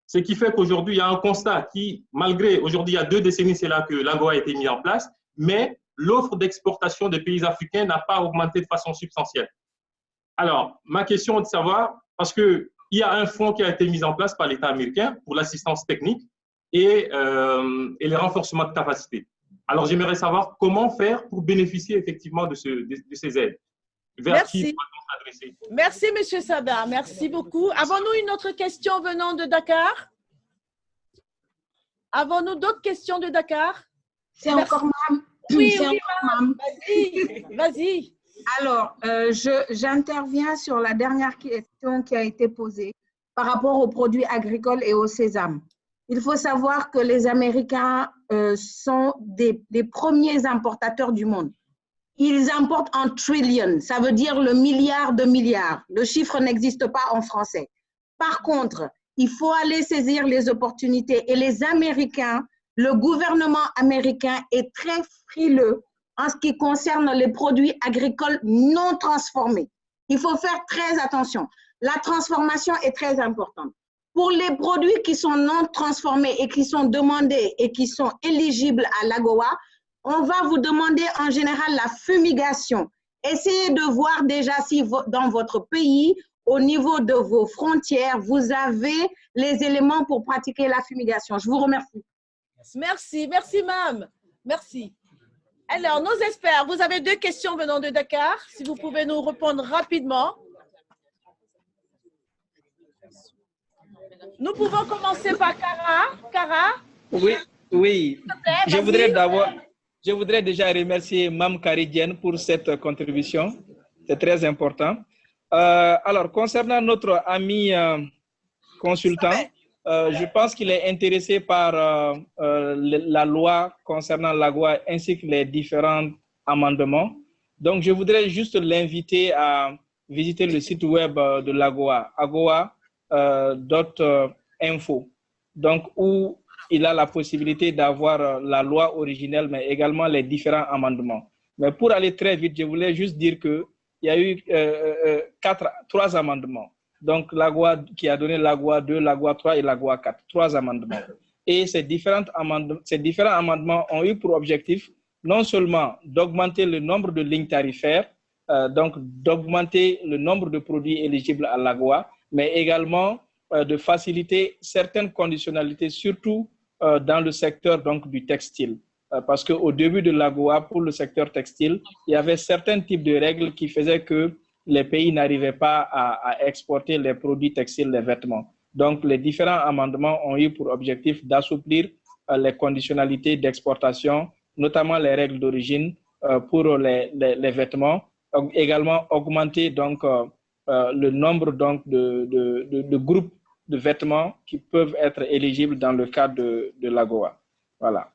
Ce qui fait qu'aujourd'hui, il y a un constat qui, malgré, aujourd'hui, il y a deux décennies, c'est là que l'AGOA a été mis en place, mais l'offre d'exportation des pays africains n'a pas augmenté de façon substantielle. Alors, ma question est de savoir, parce qu'il y a un fonds qui a été mis en place par l'État américain pour l'assistance technique et, euh, et les renforcements de capacité. Alors, j'aimerais savoir comment faire pour bénéficier effectivement de, ce, de, ces aides. Vers Merci. Qui Merci, M. Sada. Merci beaucoup. Avons-nous une autre question venant de Dakar? Avons-nous d'autres questions de Dakar? C'est encore mam. Oui, oui, Vas-y, vas-y. Alors, euh, j'interviens sur la dernière question qui a été posée par rapport aux produits agricoles et au sésame. Il faut savoir que les Américains euh, sont des, des, premiers importateurs du monde. Ils importent en trillion, ça veut dire le milliard de milliards. Le chiffre n'existe pas en français. Par contre, il faut aller saisir les opportunités et les Américains, le gouvernement américain est très frileux en ce qui concerne les produits agricoles non transformés. Il faut faire très attention. La transformation est très importante. Pour les produits qui sont non transformés et qui sont demandés et qui sont éligibles à l'AGOA, on va vous demander en général la fumigation. Essayez de voir déjà si dans votre pays, au niveau de vos frontières, vous avez les éléments pour pratiquer la fumigation. Je vous remercie. Merci, merci, Mam. Merci. Alors, nos experts, vous avez deux questions venant de Dakar. Si vous pouvez nous répondre rapidement. Nous pouvons commencer par Cara. Cara? Oui, oui. Je voudrais d'abord, je voudrais déjà remercier Mme Caridienne pour cette contribution. C'est très important. Euh, alors, concernant notre ami euh, consultant, euh, je pense qu'il est intéressé par euh, euh, la loi concernant l'AGOA ainsi que les différents amendements. Donc, je voudrais juste l'inviter à visiter le site web de l'AGOA, agoa.info, donc où il a la possibilité d'avoir la loi originelle, mais également les différents amendements. Mais pour aller très vite, je voulais juste dire qu'il y a eu trois amendements donc l'AGOA qui a donné l'AGOA 2, l'AGOA 3 et l'AGOA 4, trois amendements. Et ces, différentes amendements, ces différents amendements ont eu pour objectif non seulement d'augmenter le nombre de lignes tarifaires, euh, donc d'augmenter le nombre de produits éligibles à l'AGOA, mais également euh, de faciliter certaines conditionnalités, surtout euh, dans le secteur donc, du textile. parce qu'au début de l'AGOA, pour le secteur textile, il y avait certains types de règles qui faisaient que les pays n'arrivaient pas à, exporter les produits textiles, les vêtements. Donc, les différents amendements ont eu pour objectif d'assouplir euh, les conditionnalités d'exportation, notamment les règles d'origine euh, pour les, vêtements, également augmenter donc, euh, le nombre donc, de, groupes de vêtements qui peuvent être éligibles dans le cadre de, de l'AGOA. Voilà.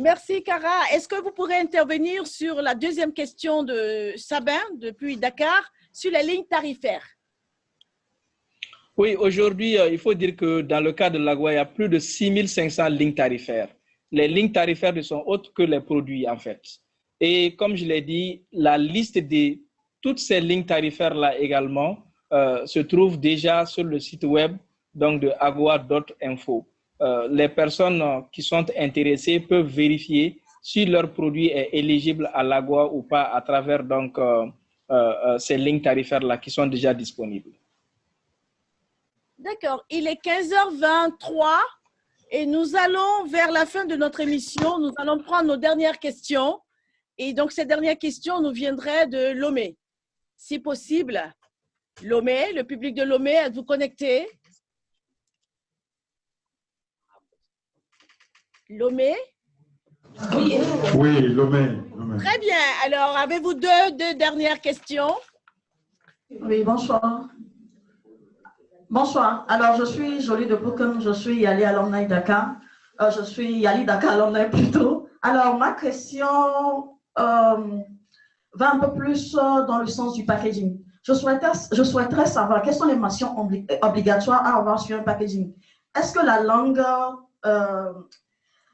Merci, Cara. Est-ce que vous pourrez intervenir sur la deuxième question de Sabin, depuis Dakar, sur les lignes tarifaires? Oui, aujourd'hui, euh, il faut dire que dans le cas de l'Agua, il y a plus de 6500 lignes tarifaires. Les lignes tarifaires ne sont autres que les produits, en fait. Et comme je l'ai dit, la liste de toutes ces lignes tarifaires-là également euh, se trouve déjà sur le site web donc de agua.info. Euh, les personnes qui sont intéressées peuvent vérifier si leur produit est éligible à l'AGOA ou pas à travers donc, euh, euh, ces lignes tarifaires-là qui sont déjà disponibles. D'accord. Il est 15h23 et nous allons vers la fin de notre émission. Nous allons prendre nos dernières questions. Et donc, ces dernières questions nous viendraient de Lomé. Si possible, Lomé, le public de Lomé, êtes-vous connecté? Lomé? Oui, oui Lomé, Très bien. Alors, avez-vous deux, deux dernières questions? Oui, bonsoir. Bonsoir. Alors, je suis Jolie de Boukham, je suis Yali Alumni Dakar. Euh, je suis Yali Dakar Alumni plutôt. Alors, ma question euh, va un peu plus euh, dans le sens du packaging. Je souhaiterais, je souhaiterais savoir quelles sont les mentions obligatoires à avoir sur un packaging. Est-ce que la langue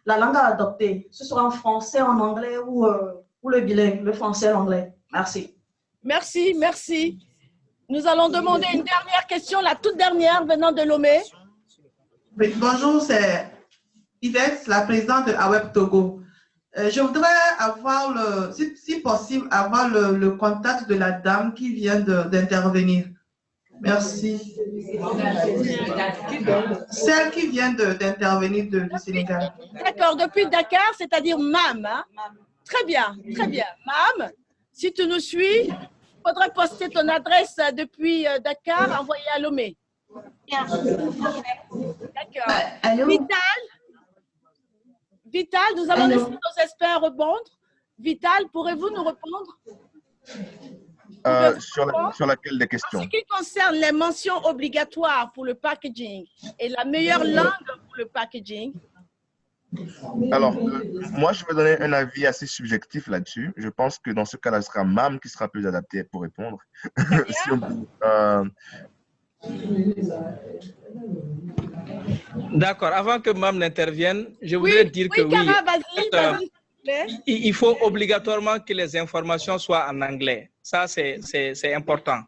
la langue à adopter, ce sera en français, en anglais ou, euh, ou le bilingue, le français, l'anglais. Merci. Merci, merci. Nous allons demander une dernière question, la toute dernière venant de Lomé. bonjour, c'est Yvette, la présidente de AWEB Togo. Euh, je voudrais avoir, le, si, possible, avoir le, contact de la dame qui vient d'intervenir. Merci. Celle qui vient d'intervenir du Sénégal. D'accord, depuis Dakar, c'est-à-dire MAM. Hein? Très bien, très bien. MAM, si tu nous suis, il faudrait poster ton adresse depuis euh, Dakar, envoyer à Lomé. D'accord. Vital, Vital, nous allons laisser nos experts répondre. Vital, pourrez-vous nous répondre? Euh, sur, sur, laquelle des questions? En ce qui concerne les mentions obligatoires pour le packaging et la meilleure langue pour le packaging. Alors, euh, moi, je vais donner un avis assez subjectif là-dessus. Je pense que dans ce cas-là, ce sera MAM qui sera plus adapté pour répondre. si euh, D'accord. Avant que Mam n'intervienne, je voudrais dire que oui, euh, il faut obligatoirement que les informations soient en anglais. Ça, c'est important.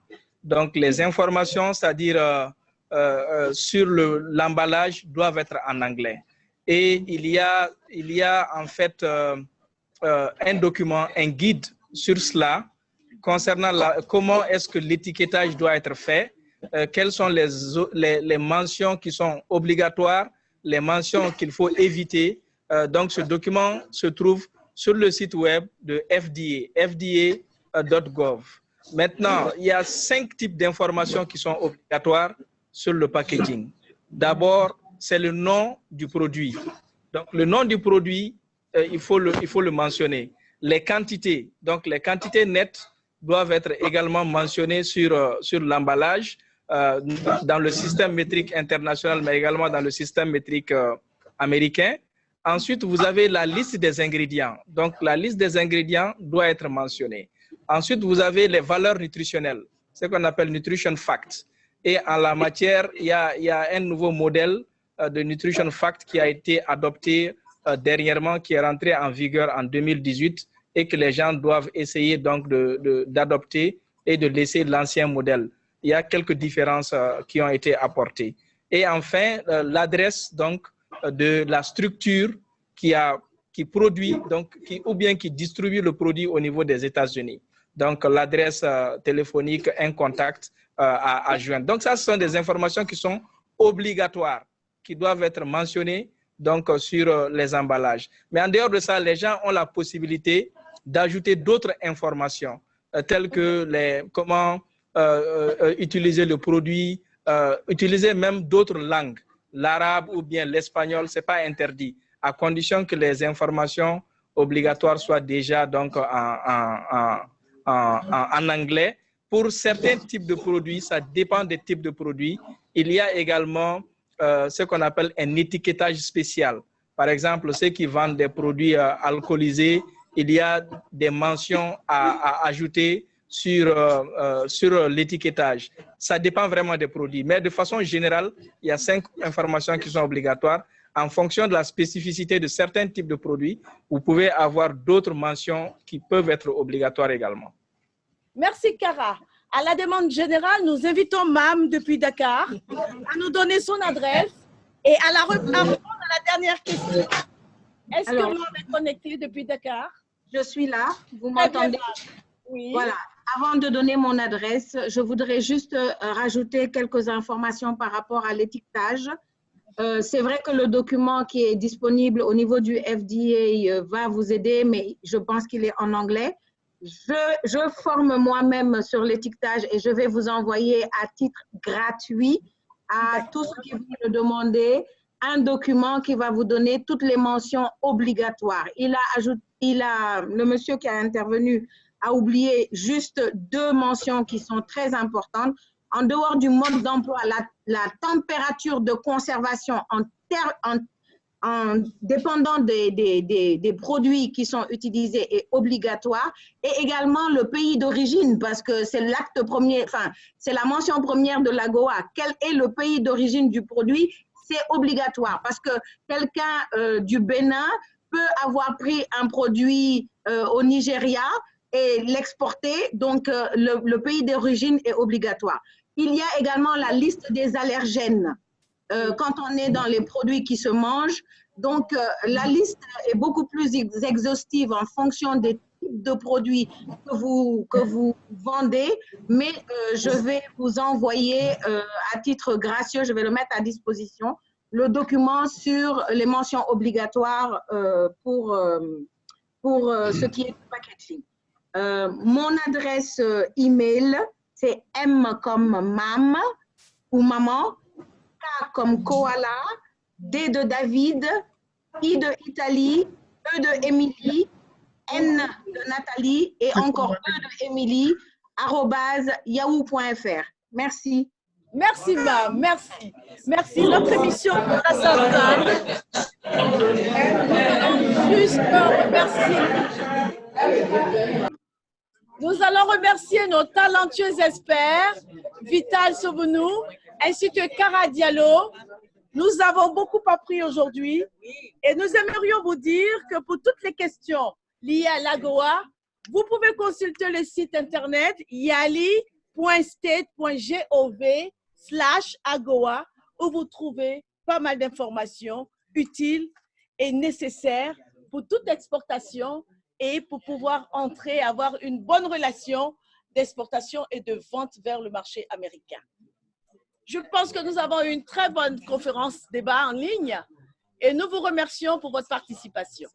Donc, les informations, c'est-à-dire euh, euh, sur l'emballage, doivent être en anglais. Et il y a, il y a en fait un document, un guide sur cela concernant comment est-ce que l'étiquetage doit être fait euh, quelles sont les, mentions qui sont obligatoires, les mentions qu'il faut éviter. Euh, donc, ce document se trouve sur le site web de FDA, fda.gov. Maintenant, il y a cinq types d'informations qui sont obligatoires sur le packaging. D'abord, c'est le nom du produit. Donc, le nom du produit, euh, il, faut le, mentionner. Les quantités, donc les quantités nettes doivent être également mentionnées sur, sur l'emballage euh, dans le système métrique international, mais également dans le système métrique euh, américain. Ensuite, vous avez la liste des ingrédients. Donc, la liste des ingrédients doit être mentionnée. Ensuite, vous avez les valeurs nutritionnelles, ce qu'on appelle Nutrition Facts. Et en la matière, il y a, un nouveau modèle euh, de Nutrition Fact qui a été adopté dernièrement, qui est rentré en vigueur en 2018 et que les gens doivent essayer donc d'adopter et de laisser l'ancien modèle il y a quelques différences euh, qui ont été apportées. Et enfin, euh, l'adresse donc euh, de la structure qui a qui produit donc qui ou bien qui distribue le produit au niveau des États-Unis. Donc l'adresse téléphonique, un contact à, à, joindre. Donc ça, ce sont des informations qui sont obligatoires, qui doivent être mentionnées donc sur les emballages. Mais en dehors de ça, les gens ont la possibilité d'ajouter d'autres informations telles que les comment euh, euh, utiliser le produit, euh, utiliser même d'autres langues, l'arabe ou bien l'espagnol, ce n'est pas interdit, à condition que les informations obligatoires soient déjà donc en, en, anglais. Pour certains types de produits, ça dépend des types de produits. Il y a également ce qu'on appelle un étiquetage spécial. Par exemple, ceux qui vendent des produits alcoolisés, il y a des mentions à ajouter sur, euh, euh, sur l'étiquetage. Ça dépend vraiment des produits. Mais de façon générale, il y a cinq informations qui sont obligatoires. En fonction de la spécificité de certains types de produits, vous pouvez avoir d'autres mentions qui peuvent être obligatoires également. Merci, Cara. À la demande générale, nous invitons MAM depuis Dakar à nous donner son adresse et à, la répondre à la dernière question. Est-ce que MAM est connecté depuis Dakar? Je suis là. Vous m'entendez? Oui. Voilà. Avant de donner mon adresse, je voudrais juste euh, rajouter quelques informations par rapport à l'étiquetage. Euh, c'est vrai que le document qui est disponible au niveau du FDA euh, va vous aider, mais je pense qu'il est en anglais. Je, je forme moi-même sur l'étiquetage et je vais vous envoyer à titre gratuit à tous ceux qui vous le demander un document qui va vous donner toutes les mentions obligatoires. Il a ajouté, il a, le monsieur qui a intervenu a oublié juste deux mentions qui sont très importantes. En dehors du mode d'emploi, la, température de conservation en, en, en dépendant des, des, des, produits qui sont utilisés est obligatoire et également le pays d'origine parce que c'est l'acte premier, enfin, c'est la mention première de l'AGOA. Quel est le pays d'origine du produit? C'est obligatoire parce que quelqu'un euh, du Bénin peut avoir pris un produit euh, au Nigeria, et l'exporter, donc euh, le, pays d'origine est obligatoire. Il y a également la liste des allergènes. euh, quand on est dans les produits qui se mangent. Donc, euh, la liste est beaucoup plus exhaustive en fonction des types de produits que vous, que vous vendez, mais je vais vous envoyer à titre gracieux, je vais le mettre à disposition, le document sur les mentions obligatoires pour, pour ce qui est du packaging. Mon adresse email, c'est M comme mam ou maman, comme koala, D de David, I de Italie, E de Émilie, N de Nathalie et encore E de Émilie, arrobase yahoo.fr. Merci. Merci, ma, merci. Merci. Notre émission à sa Juste Nous allons remercier nos talentueux experts, Vital Sobonou, ainsi que Cara Diallo. Nous avons beaucoup appris aujourd'hui et nous aimerions vous dire que pour toutes les questions liées à l'AGOA, vous pouvez consulter le site internet yali.state.gov slash AGOA où vous trouvez pas mal d'informations utiles et nécessaires pour toute exportation et pour pouvoir entrer, avoir une bonne relation d'exportation et de vente vers le marché américain. Je pense que nous avons eu une très bonne conférence débat en ligne et nous vous remercions pour votre participation.